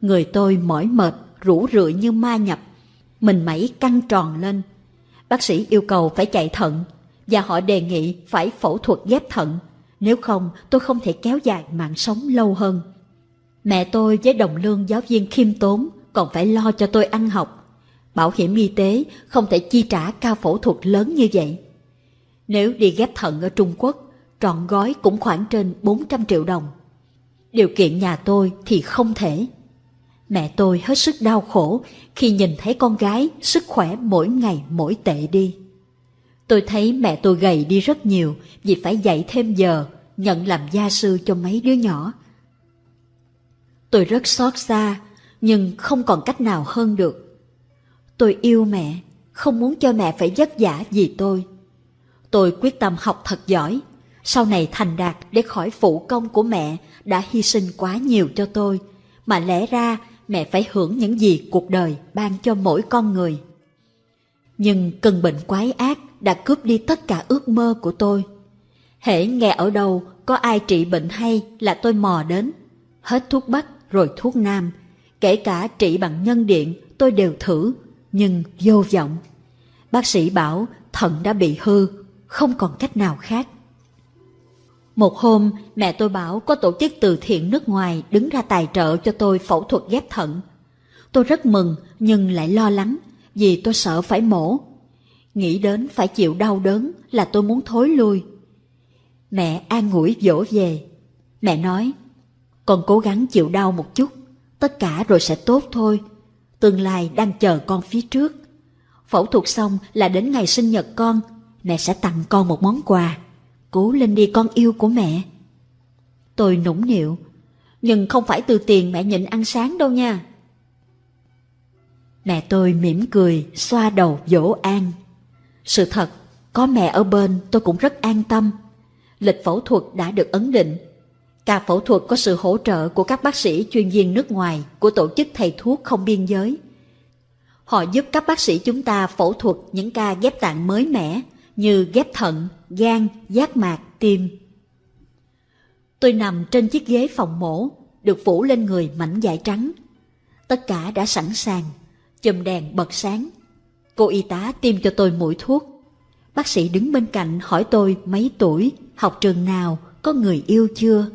Người tôi mỏi mệt, rũ rượi như ma nhập. Mình mẩy căng tròn lên. Bác sĩ yêu cầu phải chạy thận và họ đề nghị phải phẫu thuật ghép thận. Nếu không tôi không thể kéo dài mạng sống lâu hơn. Mẹ tôi với đồng lương giáo viên khiêm tốn còn phải lo cho tôi ăn học. Bảo hiểm y tế không thể chi trả cao phẫu thuật lớn như vậy. Nếu đi ghép thận ở Trung Quốc, trọn gói cũng khoảng trên 400 triệu đồng. Điều kiện nhà tôi thì không thể. Mẹ tôi hết sức đau khổ khi nhìn thấy con gái sức khỏe mỗi ngày mỗi tệ đi. Tôi thấy mẹ tôi gầy đi rất nhiều vì phải dạy thêm giờ, nhận làm gia sư cho mấy đứa nhỏ. Tôi rất xót xa, nhưng không còn cách nào hơn được. Tôi yêu mẹ, không muốn cho mẹ phải vất vả vì tôi. Tôi quyết tâm học thật giỏi, sau này thành đạt để khỏi phụ công của mẹ đã hy sinh quá nhiều cho tôi, mà lẽ ra mẹ phải hưởng những gì cuộc đời ban cho mỗi con người. Nhưng cơn bệnh quái ác đã cướp đi tất cả ước mơ của tôi. Hễ nghe ở đâu có ai trị bệnh hay là tôi mò đến. Hết thuốc bắc rồi thuốc nam, kể cả trị bằng nhân điện tôi đều thử, nhưng vô vọng. Bác sĩ bảo thận đã bị hư, không còn cách nào khác. Một hôm, mẹ tôi bảo có tổ chức từ thiện nước ngoài đứng ra tài trợ cho tôi phẫu thuật ghép thận. Tôi rất mừng nhưng lại lo lắng vì tôi sợ phải mổ. Nghĩ đến phải chịu đau đớn là tôi muốn thối lui. Mẹ an ủi dỗ về. Mẹ nói, con cố gắng chịu đau một chút, tất cả rồi sẽ tốt thôi. Tương lai đang chờ con phía trước. Phẫu thuật xong là đến ngày sinh nhật con, mẹ sẽ tặng con một món quà. Cố lên đi con yêu của mẹ. Tôi nũng nịu, nhưng không phải từ tiền mẹ nhịn ăn sáng đâu nha. Mẹ tôi mỉm cười, xoa đầu dỗ an. Sự thật, có mẹ ở bên tôi cũng rất an tâm. Lịch phẫu thuật đã được ấn định. Ca phẫu thuật có sự hỗ trợ của các bác sĩ chuyên viên nước ngoài của tổ chức thầy thuốc không biên giới. Họ giúp các bác sĩ chúng ta phẫu thuật những ca ghép tạng mới mẻ như ghép thận, gan, giác mạc, tim. Tôi nằm trên chiếc ghế phòng mổ, được phủ lên người mảnh vải trắng. Tất cả đã sẵn sàng, chùm đèn bật sáng. Cô y tá tiêm cho tôi mũi thuốc. Bác sĩ đứng bên cạnh hỏi tôi mấy tuổi, học trường nào, có người yêu chưa.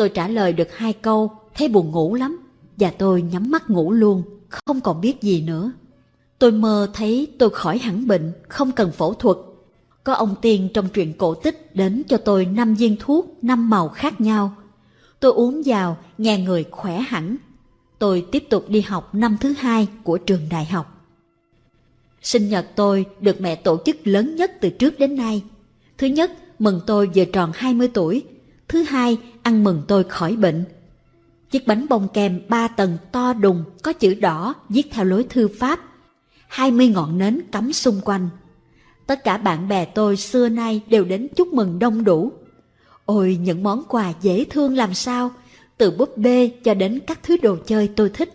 Tôi trả lời được hai câu, thấy buồn ngủ lắm, và tôi nhắm mắt ngủ luôn, không còn biết gì nữa. Tôi mơ thấy tôi khỏi hẳn bệnh, không cần phẫu thuật. Có ông tiên trong truyện cổ tích đến cho tôi năm viên thuốc, năm màu khác nhau. Tôi uống vào, nghe người khỏe hẳn. Tôi tiếp tục đi học năm thứ hai của trường đại học. Sinh nhật tôi được mẹ tổ chức lớn nhất từ trước đến nay. Thứ nhất, mừng tôi vừa tròn 20 tuổi. Thứ hai, ăn mừng tôi khỏi bệnh. Chiếc bánh bông kem ba tầng to đùng có chữ đỏ viết theo lối thư pháp. 20 ngọn nến cắm xung quanh. Tất cả bạn bè tôi xưa nay đều đến chúc mừng đông đủ. Ôi những món quà dễ thương làm sao, từ búp bê cho đến các thứ đồ chơi tôi thích.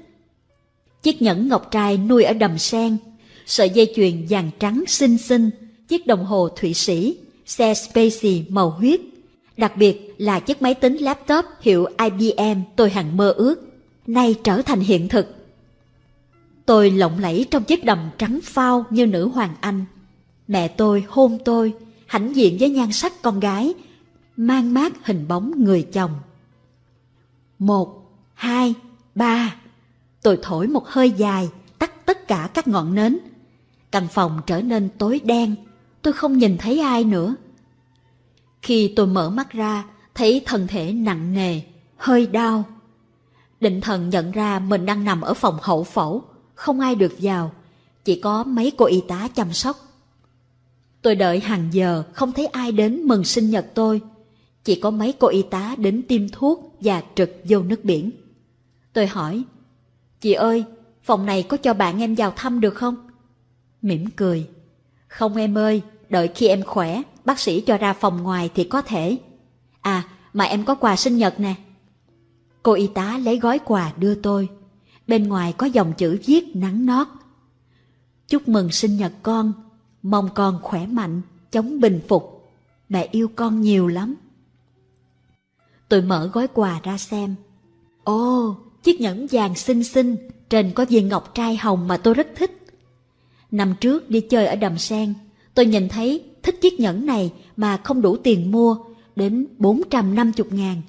Chiếc nhẫn ngọc trai nuôi ở đầm sen, sợi dây chuyền vàng trắng xinh xinh, chiếc đồng hồ Thụy Sĩ, xe Spacey màu huyết. Đặc biệt là chiếc máy tính laptop hiệu IBM tôi hằng mơ ước, nay trở thành hiện thực. Tôi lộng lẫy trong chiếc đầm trắng phao như nữ hoàng Anh. Mẹ tôi hôn tôi, hãnh diện với nhan sắc con gái, mang mát hình bóng người chồng. Một, hai, ba. Tôi thổi một hơi dài, tắt tất cả các ngọn nến. Căn phòng trở nên tối đen, tôi không nhìn thấy ai nữa. Khi tôi mở mắt ra, thấy thân thể nặng nề, hơi đau. Định thần nhận ra mình đang nằm ở phòng hậu phẫu, không ai được vào, chỉ có mấy cô y tá chăm sóc. Tôi đợi hàng giờ không thấy ai đến mừng sinh nhật tôi. Chỉ có mấy cô y tá đến tiêm thuốc và trực vô nước biển. Tôi hỏi, chị ơi, phòng này có cho bạn em vào thăm được không? Mỉm cười, không em ơi, đợi khi em khỏe, bác sĩ cho ra phòng ngoài thì có thể. À, mà em có quà sinh nhật nè. Cô y tá lấy gói quà đưa tôi. Bên ngoài có dòng chữ viết nắng nót. Chúc mừng sinh nhật con, mong con khỏe mạnh, chống bình phục. Mẹ yêu con nhiều lắm. Tôi mở gói quà ra xem. Ồ, chiếc nhẫn vàng xinh xinh, trên có viên ngọc trai hồng mà tôi rất thích. Năm trước đi chơi ở Đầm Sen, tôi nhìn thấy thích chiếc nhẫn này mà không đủ tiền mua, đến 450 ngàn.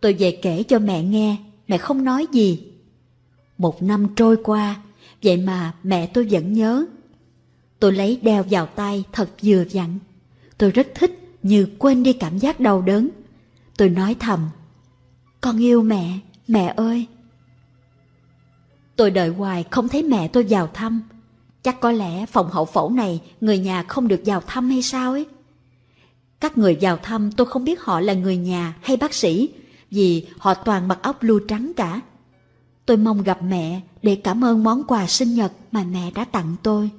Tôi về kể cho mẹ nghe, mẹ không nói gì. Một năm trôi qua, vậy mà mẹ tôi vẫn nhớ. Tôi lấy đeo vào tay thật vừa vặn. Tôi rất thích như quên đi cảm giác đau đớn. Tôi nói thầm, con yêu mẹ, mẹ ơi. Tôi đợi hoài không thấy mẹ tôi vào thăm. Chắc có lẽ phòng hậu phẫu này người nhà không được vào thăm hay sao ấy. Các người vào thăm tôi không biết họ là người nhà hay bác sĩ, vì họ toàn mặc áo blue trắng cả. Tôi mong gặp mẹ để cảm ơn món quà sinh nhật mà mẹ đã tặng tôi.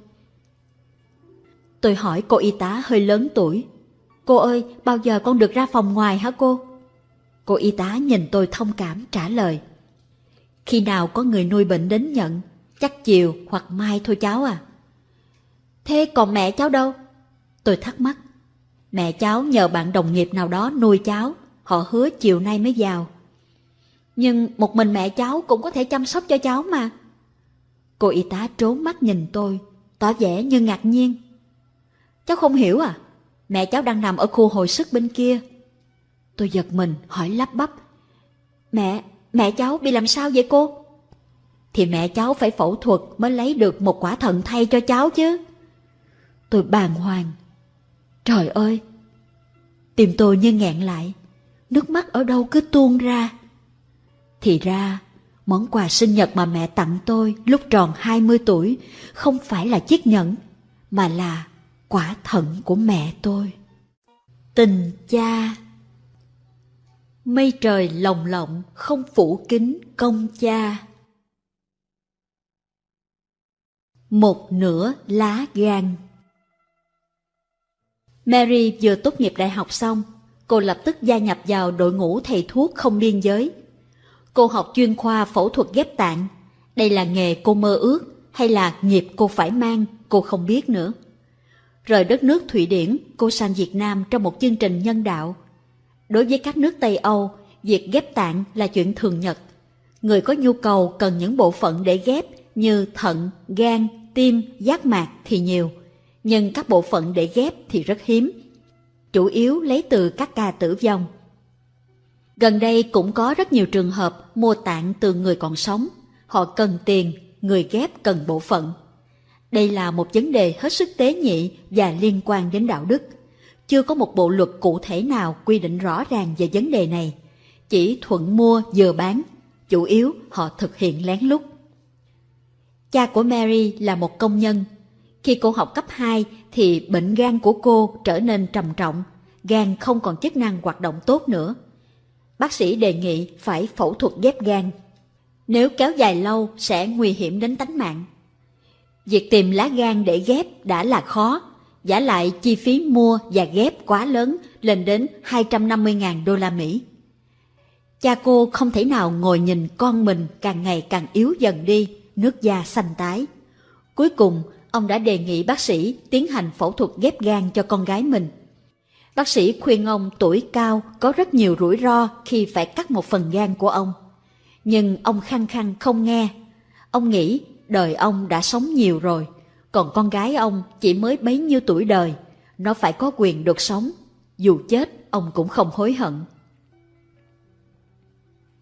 Tôi hỏi cô y tá hơi lớn tuổi. Cô ơi, bao giờ con được ra phòng ngoài hả cô? Cô y tá nhìn tôi thông cảm trả lời. Khi nào có người nuôi bệnh đến nhận, chắc chiều hoặc mai thôi cháu à. Thế còn mẹ cháu đâu? Tôi thắc mắc. Mẹ cháu nhờ bạn đồng nghiệp nào đó nuôi cháu, họ hứa chiều nay mới vào. Nhưng một mình mẹ cháu cũng có thể chăm sóc cho cháu mà. Cô y tá trốn mắt nhìn tôi, tỏ vẻ như ngạc nhiên. Cháu không hiểu à? Mẹ cháu đang nằm ở khu hồi sức bên kia. Tôi giật mình hỏi lắp bắp. Mẹ, mẹ cháu bị làm sao vậy cô? Thì mẹ cháu phải phẫu thuật mới lấy được một quả thận thay cho cháu chứ. Tôi bàng hoàng. Trời ơi! Tim tôi như nghẹn lại. Nước mắt ở đâu cứ tuôn ra. Thì ra, món quà sinh nhật mà mẹ tặng tôi lúc tròn 20 tuổi không phải là chiếc nhẫn, mà là quả thận của mẹ tôi. Tình cha Mây trời lồng lộng không phủ kín công cha. Một nửa lá gan Mary vừa tốt nghiệp đại học xong, cô lập tức gia nhập vào đội ngũ thầy thuốc không biên giới. Cô học chuyên khoa phẫu thuật ghép tạng. Đây là nghề cô mơ ước hay là nghiệp cô phải mang, cô không biết nữa. Rời đất nước Thụy Điển, cô sang Việt Nam trong một chương trình nhân đạo. Đối với các nước Tây Âu, việc ghép tạng là chuyện thường nhật. Người có nhu cầu cần những bộ phận để ghép như thận, gan, tim, giác mạc thì nhiều, nhưng các bộ phận để ghép thì rất hiếm. Chủ yếu lấy từ các ca tử vong. Gần đây cũng có rất nhiều trường hợp mua tạng từ người còn sống. Họ cần tiền, người ghép cần bộ phận. Đây là một vấn đề hết sức tế nhị và liên quan đến đạo đức. Chưa có một bộ luật cụ thể nào quy định rõ ràng về vấn đề này. Chỉ thuận mua vừa bán, chủ yếu họ thực hiện lén lút. Cha của Mary là một công nhân. Khi cô học cấp 2 thì bệnh gan của cô trở nên trầm trọng, gan không còn chức năng hoạt động tốt nữa. Bác sĩ đề nghị phải phẫu thuật ghép gan. Nếu kéo dài lâu sẽ nguy hiểm đến tánh mạng. Việc tìm lá gan để ghép đã là khó, giả lại chi phí mua và ghép quá lớn lên đến 250.000 đô la Mỹ. Cha cô không thể nào ngồi nhìn con mình càng ngày càng yếu dần đi, nước da xanh tái. Cuối cùng, ông đã đề nghị bác sĩ tiến hành phẫu thuật ghép gan cho con gái mình. Bác sĩ khuyên ông tuổi cao có rất nhiều rủi ro khi phải cắt một phần gan của ông. Nhưng ông khăng khăng không nghe. Ông nghĩ đời ông đã sống nhiều rồi, còn con gái ông chỉ mới bấy nhiêu tuổi đời, nó phải có quyền được sống, dù chết ông cũng không hối hận.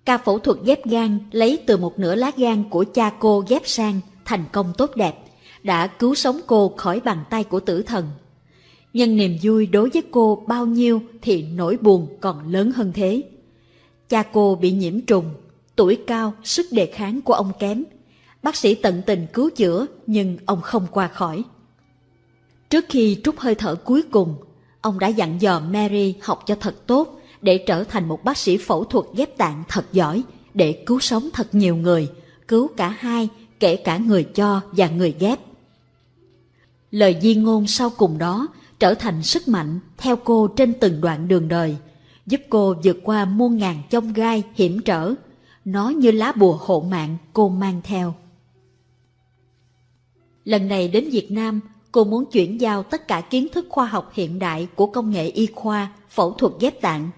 Ca phẫu thuật ghép gan lấy từ một nửa lá gan của cha cô ghép sang thành công tốt đẹp, đã cứu sống cô khỏi bàn tay của tử thần. Nhưng niềm vui đối với cô bao nhiêu thì nỗi buồn còn lớn hơn thế. Cha cô bị nhiễm trùng, tuổi cao, sức đề kháng của ông kém, Bác sĩ tận tình cứu chữa nhưng ông không qua khỏi. Trước khi trút hơi thở cuối cùng, ông đã dặn dò Mary học cho thật tốt để trở thành một bác sĩ phẫu thuật ghép tạng thật giỏi để cứu sống thật nhiều người, cứu cả hai, kể cả người cho và người ghép. Lời di ngôn sau cùng đó trở thành sức mạnh theo cô trên từng đoạn đường đời, giúp cô vượt qua muôn ngàn chông gai hiểm trở. Nó như lá bùa hộ mạng cô mang theo. Lần này đến Việt Nam, cô muốn chuyển giao tất cả kiến thức khoa học hiện đại của công nghệ y khoa, phẫu thuật ghép tạng.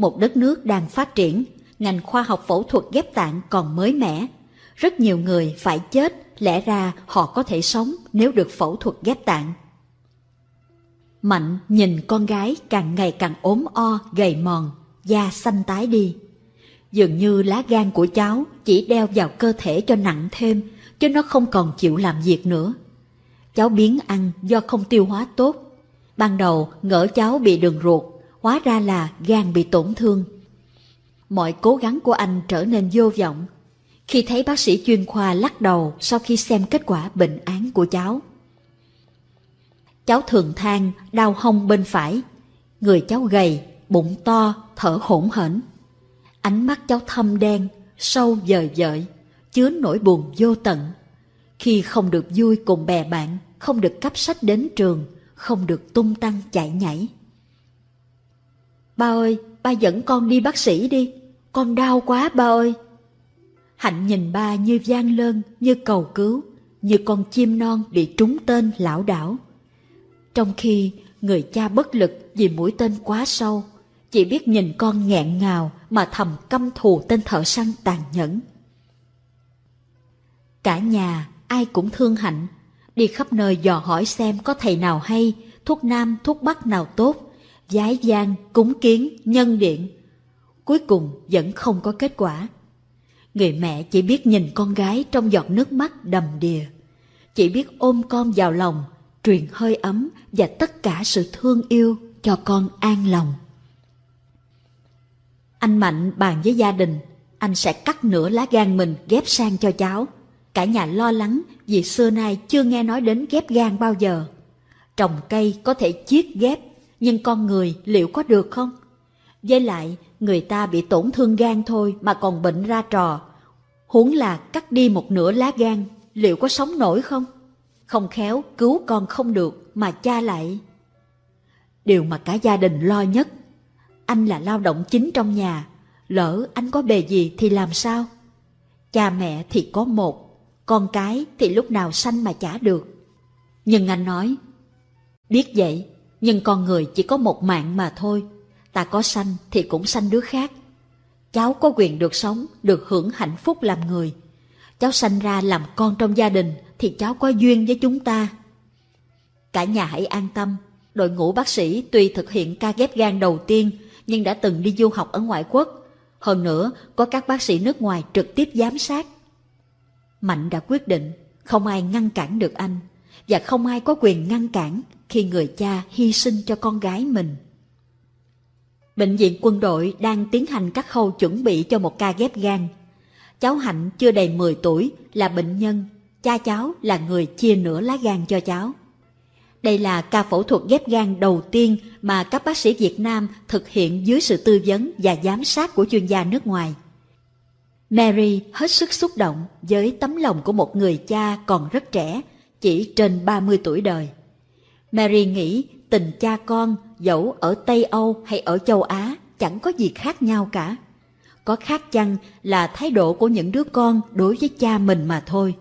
Một đất nước đang phát triển, ngành khoa học phẫu thuật ghép tạng còn mới mẻ. Rất nhiều người phải chết, lẽ ra họ có thể sống nếu được phẫu thuật ghép tạng. Mạnh nhìn con gái càng ngày càng ốm o, gầy mòn, da xanh tái đi. Dường như lá gan của cháu chỉ đeo vào cơ thể cho nặng thêm, chứ nó không còn chịu làm việc nữa. Cháu biến ăn do không tiêu hóa tốt. Ban đầu ngỡ cháu bị đường ruột, hóa ra là gan bị tổn thương. Mọi cố gắng của anh trở nên vô vọng. Khi thấy bác sĩ chuyên khoa lắc đầu sau khi xem kết quả bệnh án của cháu. Cháu thường than đau hông bên phải. Người cháu gầy, bụng to, thở hổn hển. Ánh mắt cháu thâm đen, sâu dời dợi, chứa nỗi buồn vô tận. Khi không được vui cùng bè bạn, không được cấp sách đến trường, không được tung tăng chạy nhảy. Ba ơi, ba dẫn con đi bác sĩ đi, con đau quá ba ơi. Hạnh nhìn ba như gian lơn, như cầu cứu, như con chim non bị trúng tên lão đảo. Trong khi người cha bất lực vì mũi tên quá sâu, chỉ biết nhìn con nghẹn ngào mà thầm căm thù tên thợ săn tàn nhẫn. Cả nhà ai cũng thương Hạnh, đi khắp nơi dò hỏi xem có thầy nào hay, thuốc nam, thuốc bắc nào tốt, giái gian, cúng kiến, nhân điện. Cuối cùng vẫn không có kết quả. Người mẹ chỉ biết nhìn con gái trong giọt nước mắt đầm đìa, chỉ biết ôm con vào lòng, truyền hơi ấm và tất cả sự thương yêu cho con an lòng. Anh Mạnh bàn với gia đình, anh sẽ cắt nửa lá gan mình ghép sang cho cháu. Cả nhà lo lắng vì xưa nay chưa nghe nói đến ghép gan bao giờ. Trồng cây có thể chiết ghép, nhưng con người liệu có được không? Với lại, người ta bị tổn thương gan thôi mà còn bệnh ra trò. Huống là cắt đi một nửa lá gan, liệu có sống nổi không? Không khéo cứu con không được mà cha lại. Điều mà cả gia đình lo nhất, anh là lao động chính trong nhà, lỡ anh có bề gì thì làm sao? Cha mẹ thì có một, con cái thì lúc nào sanh mà chả được. Nhưng anh nói, biết vậy, nhưng con người chỉ có một mạng mà thôi, ta có sanh thì cũng sanh đứa khác. Cháu có quyền được sống, được hưởng hạnh phúc làm người. Cháu sanh ra làm con trong gia đình thì cháu có duyên với chúng ta. Cả nhà hãy an tâm, đội ngũ bác sĩ tuy thực hiện ca ghép gan đầu tiên nhưng đã từng đi du học ở ngoại quốc. Hơn nữa, có các bác sĩ nước ngoài trực tiếp giám sát. Mạnh đã quyết định, không ai ngăn cản được anh, và không ai có quyền ngăn cản khi người cha hy sinh cho con gái mình. Bệnh viện quân đội đang tiến hành các khâu chuẩn bị cho một ca ghép gan. Cháu Hạnh chưa đầy 10 tuổi là bệnh nhân cha cháu là người chia nửa lá gan cho cháu. Đây là ca phẫu thuật ghép gan đầu tiên mà các bác sĩ Việt Nam thực hiện dưới sự tư vấn và giám sát của chuyên gia nước ngoài. Mary hết sức xúc động với tấm lòng của một người cha còn rất trẻ, chỉ trên 30 tuổi đời. Mary nghĩ tình cha con dẫu ở Tây Âu hay ở châu Á chẳng có gì khác nhau cả. Có khác chăng là thái độ của những đứa con đối với cha mình mà thôi.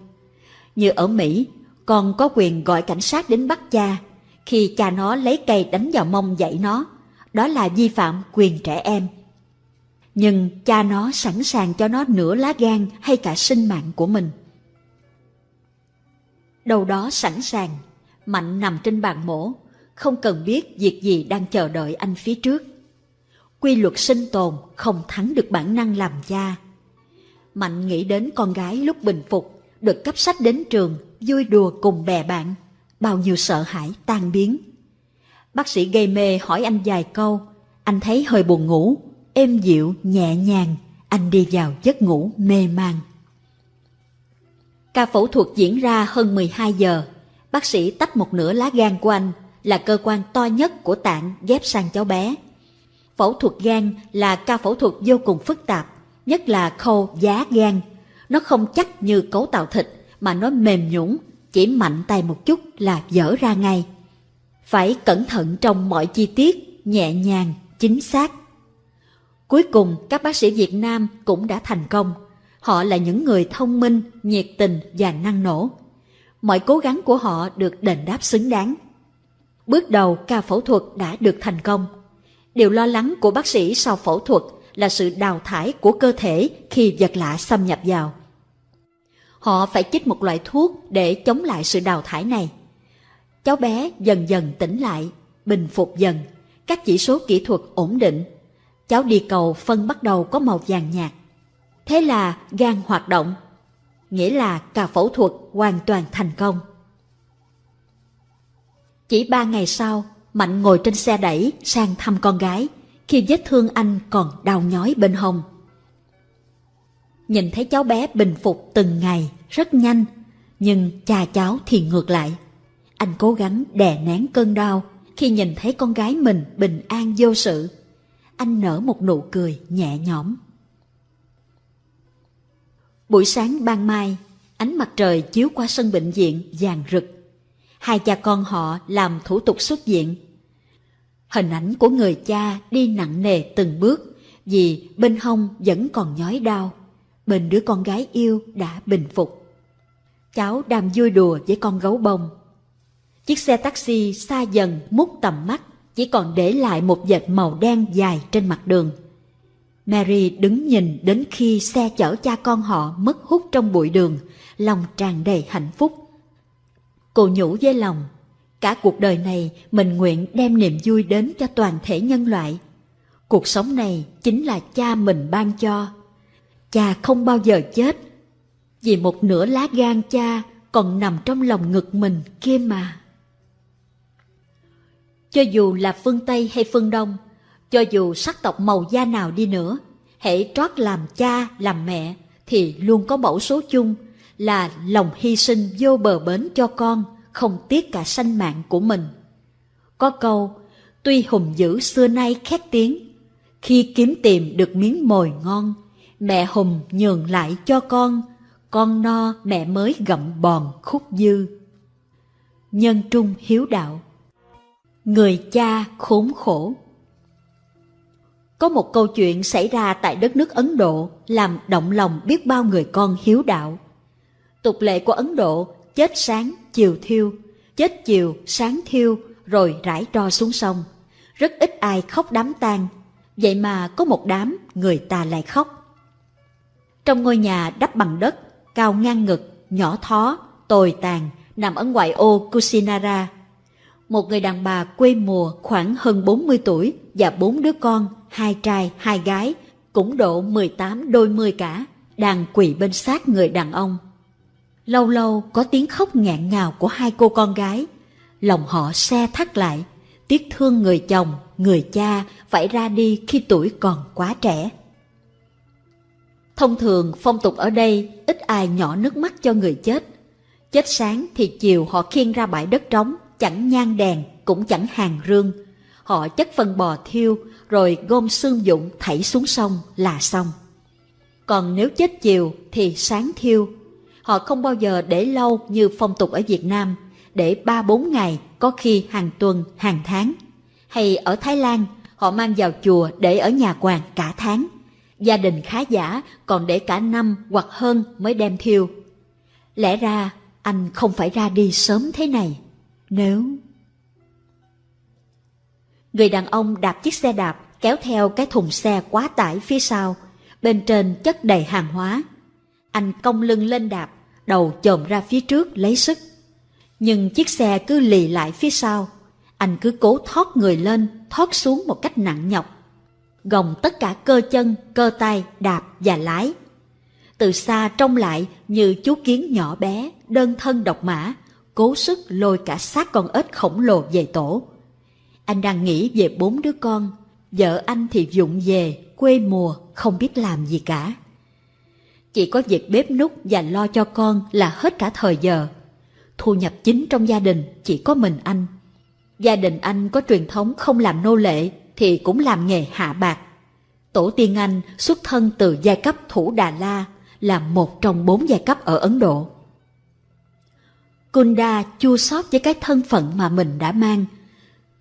Như ở Mỹ, con có quyền gọi cảnh sát đến bắt cha khi cha nó lấy cây đánh vào mông dạy nó. Đó là vi phạm quyền trẻ em. Nhưng cha nó sẵn sàng cho nó nửa lá gan hay cả sinh mạng của mình. Đầu đó sẵn sàng, Mạnh nằm trên bàn mổ, không cần biết việc gì đang chờ đợi anh phía trước. Quy luật sinh tồn không thắng được bản năng làm cha. Mạnh nghĩ đến con gái lúc bình phục được cấp sách đến trường, vui đùa cùng bè bạn, bao nhiêu sợ hãi tan biến. Bác sĩ gây mê hỏi anh vài câu, anh thấy hơi buồn ngủ, êm dịu, nhẹ nhàng, anh đi vào giấc ngủ mê man. Ca phẫu thuật diễn ra hơn 12 giờ. Bác sĩ tách một nửa lá gan của anh là cơ quan to nhất của tạng ghép sang cháu bé. Phẫu thuật gan là ca phẫu thuật vô cùng phức tạp, nhất là khâu giá gan. Nó không chắc như cấu tạo thịt mà nó mềm nhũn, chỉ mạnh tay một chút là dở ra ngay. Phải cẩn thận trong mọi chi tiết, nhẹ nhàng, chính xác. Cuối cùng các bác sĩ Việt Nam cũng đã thành công. Họ là những người thông minh, nhiệt tình và năng nổ. Mọi cố gắng của họ được đền đáp xứng đáng. Bước đầu ca phẫu thuật đã được thành công. Điều lo lắng của bác sĩ sau phẫu thuật là sự đào thải của cơ thể khi vật lạ xâm nhập vào. Họ phải chích một loại thuốc để chống lại sự đào thải này. Cháu bé dần dần tỉnh lại, bình phục dần, các chỉ số kỹ thuật ổn định. Cháu đi cầu phân bắt đầu có màu vàng nhạt. Thế là gan hoạt động, nghĩa là ca phẫu thuật hoàn toàn thành công. Chỉ ba ngày sau, Mạnh ngồi trên xe đẩy sang thăm con gái, khi vết thương anh còn đau nhói bên hông. Nhìn thấy cháu bé bình phục từng ngày, rất nhanh, nhưng cha cháu thì ngược lại. Anh cố gắng đè nén cơn đau khi nhìn thấy con gái mình bình an vô sự. Anh nở một nụ cười nhẹ nhõm. Buổi sáng ban mai, ánh mặt trời chiếu qua sân bệnh viện vàng rực. Hai cha con họ làm thủ tục xuất viện. Hình ảnh của người cha đi nặng nề từng bước vì bên hông vẫn còn nhói đau. Bên đứa con gái yêu đã bình phục. Cháu đang vui đùa với con gấu bông. Chiếc xe taxi xa dần mút tầm mắt, chỉ còn để lại một vệt màu đen dài trên mặt đường. Mary đứng nhìn đến khi xe chở cha con họ mất hút trong bụi đường, lòng tràn đầy hạnh phúc. Cô nhủ với lòng, cả cuộc đời này mình nguyện đem niềm vui đến cho toàn thể nhân loại. Cuộc sống này chính là cha mình ban cho. Cha không bao giờ chết, vì một nửa lá gan cha còn nằm trong lòng ngực mình kia mà. Cho dù là phương Tây hay phương Đông, cho dù sắc tộc màu da nào đi nữa, hãy trót làm cha, làm mẹ, thì luôn có mẫu số chung là lòng hy sinh vô bờ bến cho con, không tiếc cả sanh mạng của mình. Có câu, tuy hùng dữ xưa nay khét tiếng, khi kiếm tìm được miếng mồi ngon, mẹ hùng nhường lại cho con, con no mẹ mới gặm bòn khúc dư. Nhân trung hiếu đạo Người cha khốn khổ có một câu chuyện xảy ra tại đất nước Ấn Độ làm động lòng biết bao người con hiếu đạo. Tục lệ của Ấn Độ chết sáng, chiều thiêu, chết chiều, sáng thiêu, rồi rải tro xuống sông. Rất ít ai khóc đám tang, vậy mà có một đám người ta lại khóc. Trong ngôi nhà đắp bằng đất, cao ngang ngực, nhỏ thó, tồi tàn, nằm ở ngoại ô Kusinara, một người đàn bà quê mùa khoảng hơn 40 tuổi và bốn đứa con, hai trai, hai gái, cũng độ 18 đôi mươi cả, đang quỳ bên sát người đàn ông. Lâu lâu có tiếng khóc ngạn ngào của hai cô con gái, lòng họ xe thắt lại, tiếc thương người chồng, người cha phải ra đi khi tuổi còn quá trẻ. Thông thường phong tục ở đây ít ai nhỏ nước mắt cho người chết. Chết sáng thì chiều họ khiêng ra bãi đất trống chẳng nhang đèn, cũng chẳng hàng rương. Họ chất phân bò thiêu, rồi gom xương dụng thảy xuống sông là xong. Còn nếu chết chiều thì sáng thiêu. Họ không bao giờ để lâu như phong tục ở Việt Nam, để ba bốn ngày, có khi hàng tuần, hàng tháng. Hay ở Thái Lan, họ mang vào chùa để ở nhà quàng cả tháng. Gia đình khá giả còn để cả năm hoặc hơn mới đem thiêu. Lẽ ra anh không phải ra đi sớm thế này. Nếu... Người đàn ông đạp chiếc xe đạp kéo theo cái thùng xe quá tải phía sau, bên trên chất đầy hàng hóa. Anh cong lưng lên đạp, đầu chồm ra phía trước lấy sức. Nhưng chiếc xe cứ lì lại phía sau, anh cứ cố thoát người lên, thoát xuống một cách nặng nhọc. Gồng tất cả cơ chân, cơ tay, đạp và lái. Từ xa trông lại như chú kiến nhỏ bé, đơn thân độc mã, cố sức lôi cả xác con ếch khổng lồ về tổ. Anh đang nghĩ về bốn đứa con, vợ anh thì dụng về, quê mùa, không biết làm gì cả. Chỉ có việc bếp nút và lo cho con là hết cả thời giờ. Thu nhập chính trong gia đình chỉ có mình anh. Gia đình anh có truyền thống không làm nô lệ thì cũng làm nghề hạ bạc. Tổ tiên anh xuất thân từ giai cấp Thủ Đà La là một trong bốn giai cấp ở Ấn Độ. Kunda chua xót với cái thân phận mà mình đã mang.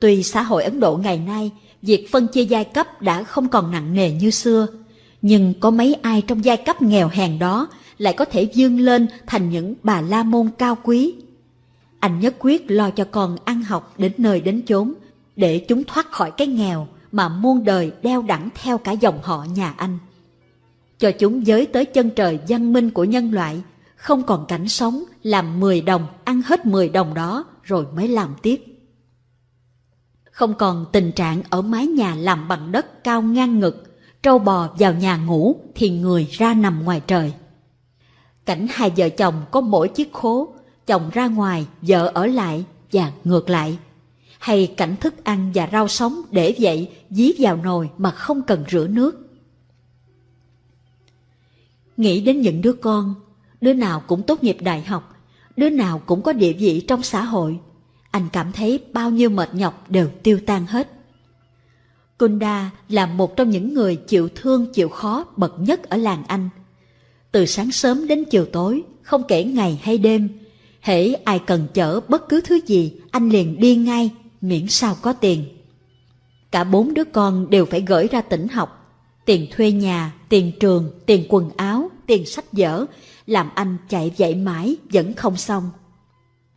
Tuy xã hội Ấn Độ ngày nay, việc phân chia giai cấp đã không còn nặng nề như xưa, nhưng có mấy ai trong giai cấp nghèo hèn đó lại có thể vươn lên thành những bà la môn cao quý. Anh nhất quyết lo cho con ăn học đến nơi đến chốn, để chúng thoát khỏi cái nghèo mà muôn đời đeo đẳng theo cả dòng họ nhà anh. Cho chúng giới tới chân trời văn minh của nhân loại, không còn cảnh sống làm 10 đồng, ăn hết 10 đồng đó rồi mới làm tiếp. Không còn tình trạng ở mái nhà làm bằng đất cao ngang ngực, trâu bò vào nhà ngủ thì người ra nằm ngoài trời. Cảnh hai vợ chồng có mỗi chiếc khố, chồng ra ngoài, vợ ở lại và ngược lại. Hay cảnh thức ăn và rau sống để vậy dí vào nồi mà không cần rửa nước. Nghĩ đến những đứa con, đứa nào cũng tốt nghiệp đại học, đứa nào cũng có địa vị trong xã hội. Anh cảm thấy bao nhiêu mệt nhọc đều tiêu tan hết. Kunda là một trong những người chịu thương chịu khó bậc nhất ở làng Anh. Từ sáng sớm đến chiều tối, không kể ngày hay đêm, hễ ai cần chở bất cứ thứ gì, anh liền đi ngay, miễn sao có tiền. Cả bốn đứa con đều phải gửi ra tỉnh học, tiền thuê nhà, tiền trường, tiền quần áo, tiền sách vở, làm anh chạy dạy mãi vẫn không xong.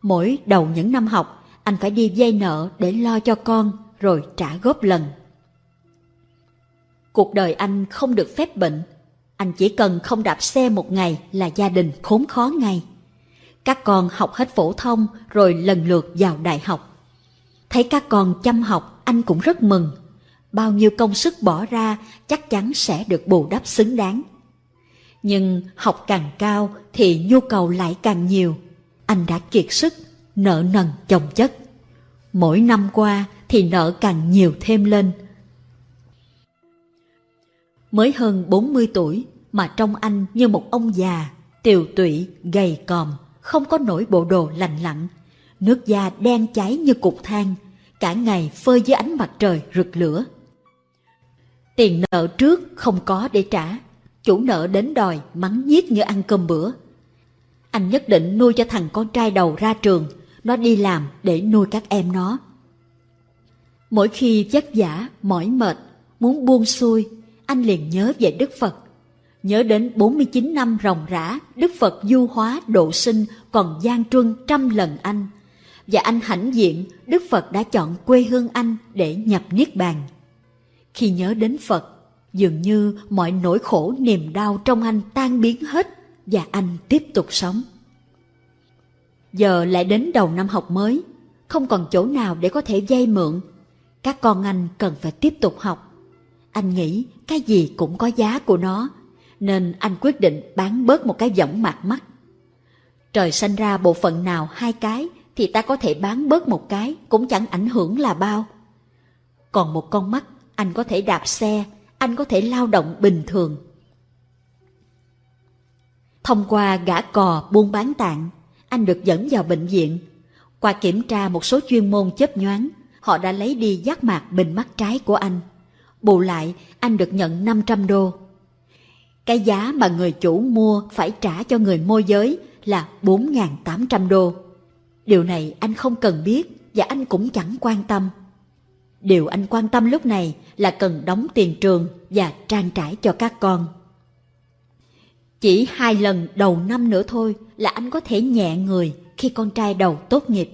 Mỗi đầu những năm học, anh phải đi vay nợ để lo cho con rồi trả góp lần. Cuộc đời anh không được phép bệnh, anh chỉ cần không đạp xe một ngày là gia đình khốn khó ngay. Các con học hết phổ thông rồi lần lượt vào đại học. Thấy các con chăm học anh cũng rất mừng. Bao nhiêu công sức bỏ ra chắc chắn sẽ được bù đắp xứng đáng. Nhưng học càng cao thì nhu cầu lại càng nhiều. Anh đã kiệt sức, nợ nần chồng chất. Mỗi năm qua thì nợ càng nhiều thêm lên. Mới hơn 40 tuổi mà trông anh như một ông già, tiều tụy, gầy còm, không có nổi bộ đồ lành lặn. Nước da đen cháy như cục than, cả ngày phơi dưới ánh mặt trời rực lửa. Tiền nợ trước không có để trả, chủ nợ đến đòi mắng nhiếc như ăn cơm bữa. Anh nhất định nuôi cho thằng con trai đầu ra trường, nó đi làm để nuôi các em nó. Mỗi khi vất vả, mỏi mệt, muốn buông xuôi, anh liền nhớ về Đức Phật. Nhớ đến 49 năm ròng rã, Đức Phật du hóa độ sinh còn gian truân trăm lần anh. Và anh hãnh diện, Đức Phật đã chọn quê hương anh để nhập Niết Bàn. Khi nhớ đến Phật, dường như mọi nỗi khổ niềm đau trong anh tan biến hết và anh tiếp tục sống. Giờ lại đến đầu năm học mới, không còn chỗ nào để có thể vay mượn. Các con anh cần phải tiếp tục học. Anh nghĩ cái gì cũng có giá của nó, nên anh quyết định bán bớt một cái võng mạc mắt. Trời sanh ra bộ phận nào hai cái thì ta có thể bán bớt một cái cũng chẳng ảnh hưởng là bao. Còn một con mắt anh có thể đạp xe, anh có thể lao động bình thường. Thông qua gã cò buôn bán tạng, anh được dẫn vào bệnh viện. Qua kiểm tra một số chuyên môn chấp nhoáng, họ đã lấy đi giác mạc bình mắt trái của anh. Bù lại, anh được nhận 500 đô. Cái giá mà người chủ mua phải trả cho người môi giới là 4.800 đô. Điều này anh không cần biết và anh cũng chẳng quan tâm. Điều anh quan tâm lúc này là cần đóng tiền trường và trang trải cho các con. Chỉ hai lần đầu năm nữa thôi là anh có thể nhẹ người khi con trai đầu tốt nghiệp.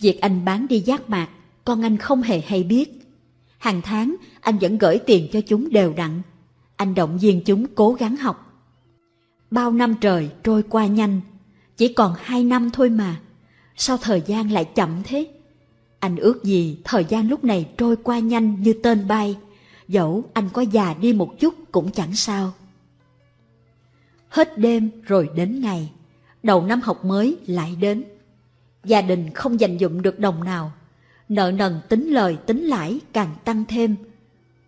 Việc anh bán đi giác mạc, con anh không hề hay biết. Hàng tháng anh vẫn gửi tiền cho chúng đều đặn. Anh động viên chúng cố gắng học. Bao năm trời trôi qua nhanh, chỉ còn hai năm thôi mà. Sao thời gian lại chậm thế? Anh ước gì thời gian lúc này trôi qua nhanh như tên bay, dẫu anh có già đi một chút cũng chẳng sao. Hết đêm rồi đến ngày, đầu năm học mới lại đến. Gia đình không dành dụng được đồng nào, nợ nần tính lời tính lãi càng tăng thêm.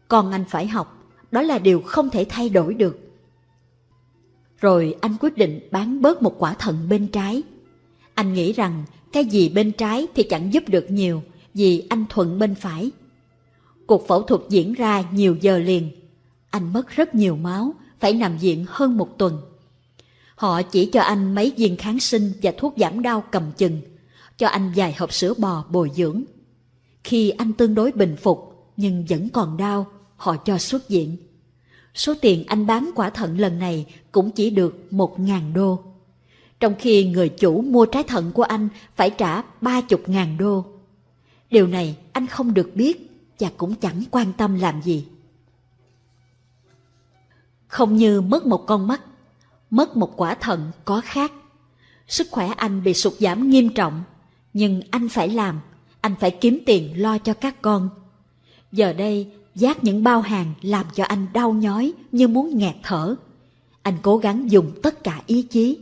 Còn anh phải học, đó là điều không thể thay đổi được. Rồi anh quyết định bán bớt một quả thận bên trái. Anh nghĩ rằng cái gì bên trái thì chẳng giúp được nhiều vì anh thuận bên phải. Cuộc phẫu thuật diễn ra nhiều giờ liền. Anh mất rất nhiều máu, phải nằm viện hơn một tuần. Họ chỉ cho anh mấy viên kháng sinh và thuốc giảm đau cầm chừng, cho anh vài hộp sữa bò bồi dưỡng. Khi anh tương đối bình phục nhưng vẫn còn đau, họ cho xuất viện. Số tiền anh bán quả thận lần này cũng chỉ được một ngàn đô. Trong khi người chủ mua trái thận của anh phải trả ba chục ngàn đô. Điều này anh không được biết và cũng chẳng quan tâm làm gì. Không như mất một con mắt, mất một quả thận có khác. Sức khỏe anh bị sụt giảm nghiêm trọng, nhưng anh phải làm, anh phải kiếm tiền lo cho các con. Giờ đây, giác những bao hàng làm cho anh đau nhói như muốn nghẹt thở. Anh cố gắng dùng tất cả ý chí.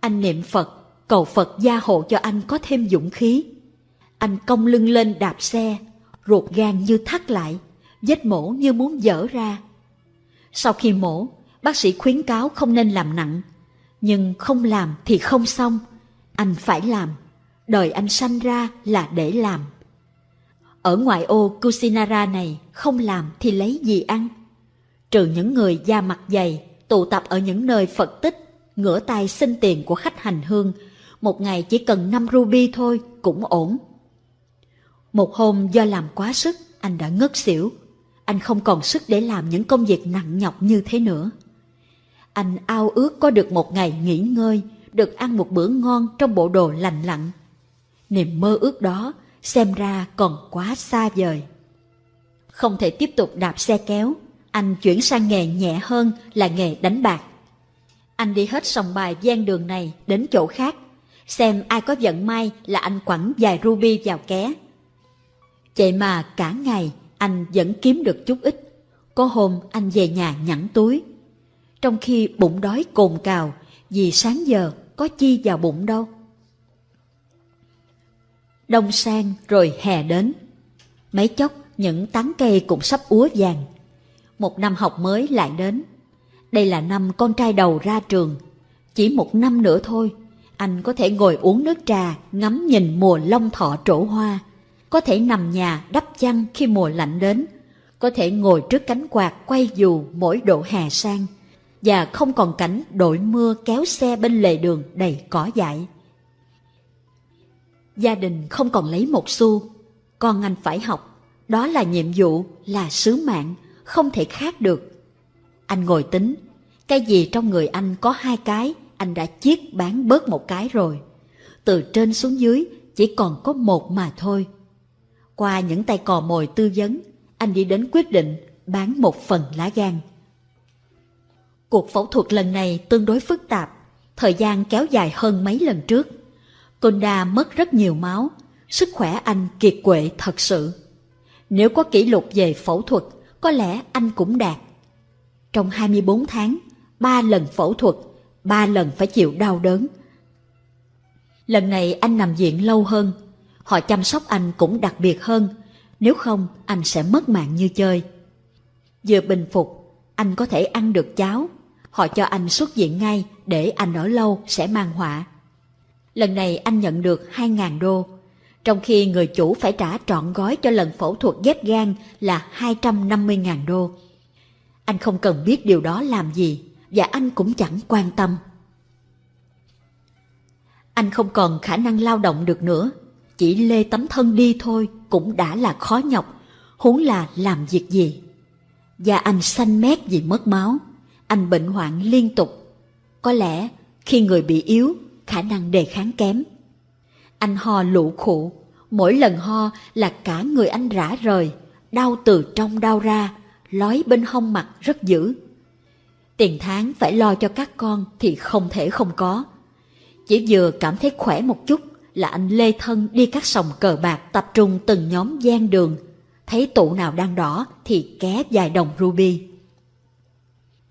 Anh niệm Phật, cầu Phật gia hộ cho anh có thêm dũng khí. Anh cong lưng lên đạp xe, ruột gan như thắt lại, vết mổ như muốn dở ra. Sau khi mổ, bác sĩ khuyến cáo không nên làm nặng, nhưng không làm thì không xong, anh phải làm. Đời anh sanh ra là để làm. Ở ngoại ô Kusinara này không làm thì lấy gì ăn? Trừ những người da mặt dày, tụ tập ở những nơi Phật tích, ngửa tay xin tiền của khách hành hương, một ngày chỉ cần 5 ruby thôi cũng ổn. Một hôm do làm quá sức, anh đã ngất xỉu. Anh không còn sức để làm những công việc nặng nhọc như thế nữa. Anh ao ước có được một ngày nghỉ ngơi, được ăn một bữa ngon trong bộ đồ lành lặn. Niềm mơ ước đó xem ra còn quá xa vời. Không thể tiếp tục đạp xe kéo, anh chuyển sang nghề nhẹ hơn là nghề đánh bạc. Anh đi hết sòng bài gian đường này đến chỗ khác, xem ai có vận may là anh quẳng vài ruby vào ké. Vậy mà cả ngày anh vẫn kiếm được chút ít. Có hôm anh về nhà nhẵn túi. Trong khi bụng đói cồn cào vì sáng giờ có chi vào bụng đâu. Đông sang rồi hè đến. Mấy chốc những tán cây cũng sắp úa vàng. Một năm học mới lại đến. Đây là năm con trai đầu ra trường. Chỉ một năm nữa thôi, anh có thể ngồi uống nước trà, ngắm nhìn mùa long thọ trổ hoa. Có thể nằm nhà đắp chăn khi mùa lạnh đến. Có thể ngồi trước cánh quạt quay dù mỗi độ hè sang. Và không còn cảnh đội mưa kéo xe bên lề đường đầy cỏ dại. Gia đình không còn lấy một xu. Con anh phải học. Đó là nhiệm vụ, là sứ mạng, không thể khác được. Anh ngồi tính, cái gì trong người anh có hai cái, anh đã chiết bán bớt một cái rồi. Từ trên xuống dưới chỉ còn có một mà thôi. Qua những tay cò mồi tư vấn, anh đi đến quyết định bán một phần lá gan. Cuộc phẫu thuật lần này tương đối phức tạp, thời gian kéo dài hơn mấy lần trước. Konda mất rất nhiều máu, sức khỏe anh kiệt quệ thật sự. Nếu có kỷ lục về phẫu thuật, có lẽ anh cũng đạt. Trong 24 tháng, 3 lần phẫu thuật, 3 lần phải chịu đau đớn. Lần này anh nằm viện lâu hơn, họ chăm sóc anh cũng đặc biệt hơn, nếu không anh sẽ mất mạng như chơi. Vừa bình phục, anh có thể ăn được cháo, họ cho anh xuất viện ngay để anh ở lâu sẽ mang họa. Lần này anh nhận được 2.000 đô, trong khi người chủ phải trả trọn gói cho lần phẫu thuật ghép gan là 250.000 đô. Anh không cần biết điều đó làm gì, và anh cũng chẳng quan tâm. Anh không còn khả năng lao động được nữa, chỉ lê tấm thân đi thôi cũng đã là khó nhọc, huống là làm việc gì. Và anh xanh mét vì mất máu, anh bệnh hoạn liên tục. Có lẽ khi người bị yếu khả năng đề kháng kém. Anh ho lụ khụ, mỗi lần ho là cả người anh rã rời, đau từ trong đau ra, lói bên hông mặt rất dữ. Tiền tháng phải lo cho các con thì không thể không có. Chỉ vừa cảm thấy khỏe một chút là anh lê thân đi các sòng cờ bạc tập trung từng nhóm gian đường. Thấy tụ nào đang đỏ thì ké vài đồng ruby.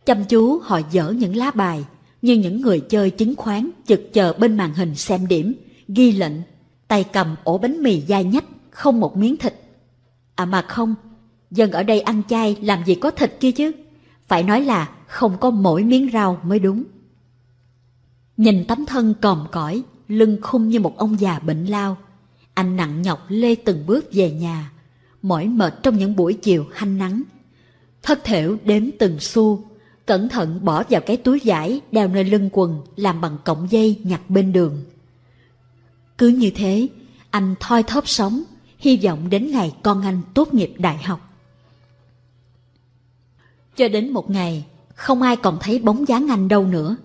Chăm chú họ dở những lá bài, như những người chơi chứng khoán chực chờ bên màn hình xem điểm, ghi lệnh, tay cầm ổ bánh mì dai nhách, không một miếng thịt. À mà không, dân ở đây ăn chay làm gì có thịt kia chứ. Phải nói là không có mỗi miếng rau mới đúng. Nhìn tấm thân còm cõi, lưng khung như một ông già bệnh lao. Anh nặng nhọc lê từng bước về nhà, mỏi mệt trong những buổi chiều hanh nắng. Thất thểu đếm từng xu, cẩn thận bỏ vào cái túi vải đeo nơi lưng quần làm bằng cọng dây nhặt bên đường. Cứ như thế, anh thoi thóp sống, hy vọng đến ngày con anh tốt nghiệp đại học. Cho đến một ngày, không ai còn thấy bóng dáng anh đâu nữa.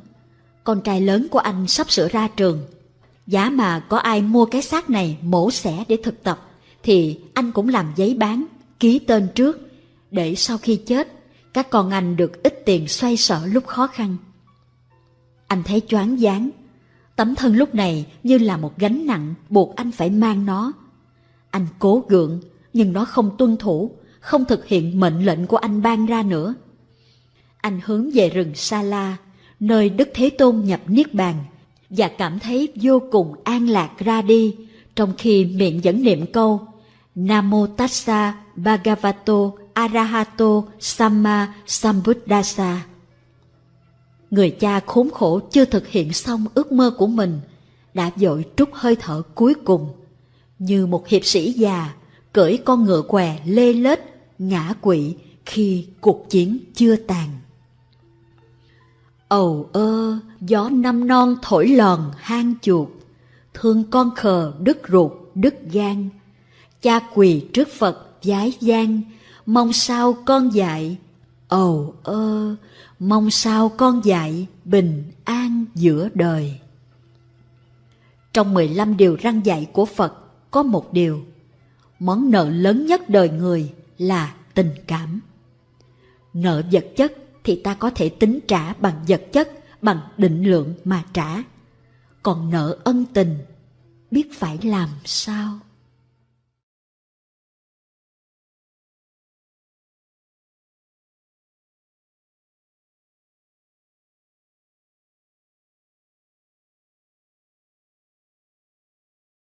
Con trai lớn của anh sắp sửa ra trường. Giá mà có ai mua cái xác này mổ xẻ để thực tập, thì anh cũng làm giấy bán, ký tên trước, để sau khi chết, các con anh được ít tiền xoay sở lúc khó khăn. Anh thấy choáng váng, tấm thân lúc này như là một gánh nặng buộc anh phải mang nó. Anh cố gượng, nhưng nó không tuân thủ, không thực hiện mệnh lệnh của anh ban ra nữa. Anh hướng về rừng Sa La, nơi Đức Thế Tôn nhập Niết Bàn, và cảm thấy vô cùng an lạc ra đi, trong khi miệng vẫn niệm câu Namo Tassa Bhagavato Arahato Samma Sambuddhasa. Người cha khốn khổ chưa thực hiện xong ước mơ của mình, đã dội trút hơi thở cuối cùng, như một hiệp sĩ già cởi con ngựa què lê lết ngã quỵ khi cuộc chiến chưa tàn. Ầu ơ, gió năm non thổi lòn hang chuột, thương con khờ đứt ruột đứt gan, cha quỳ trước Phật giái gian, mong sao con dạy, ầu ơ, mong sao con dạy bình an giữa đời. Trong 15 điều răng dạy của Phật có một điều, món nợ lớn nhất đời người là tình cảm. Nợ vật chất thì ta có thể tính trả bằng vật chất, bằng định lượng mà trả. Còn nợ ân tình, biết phải làm sao?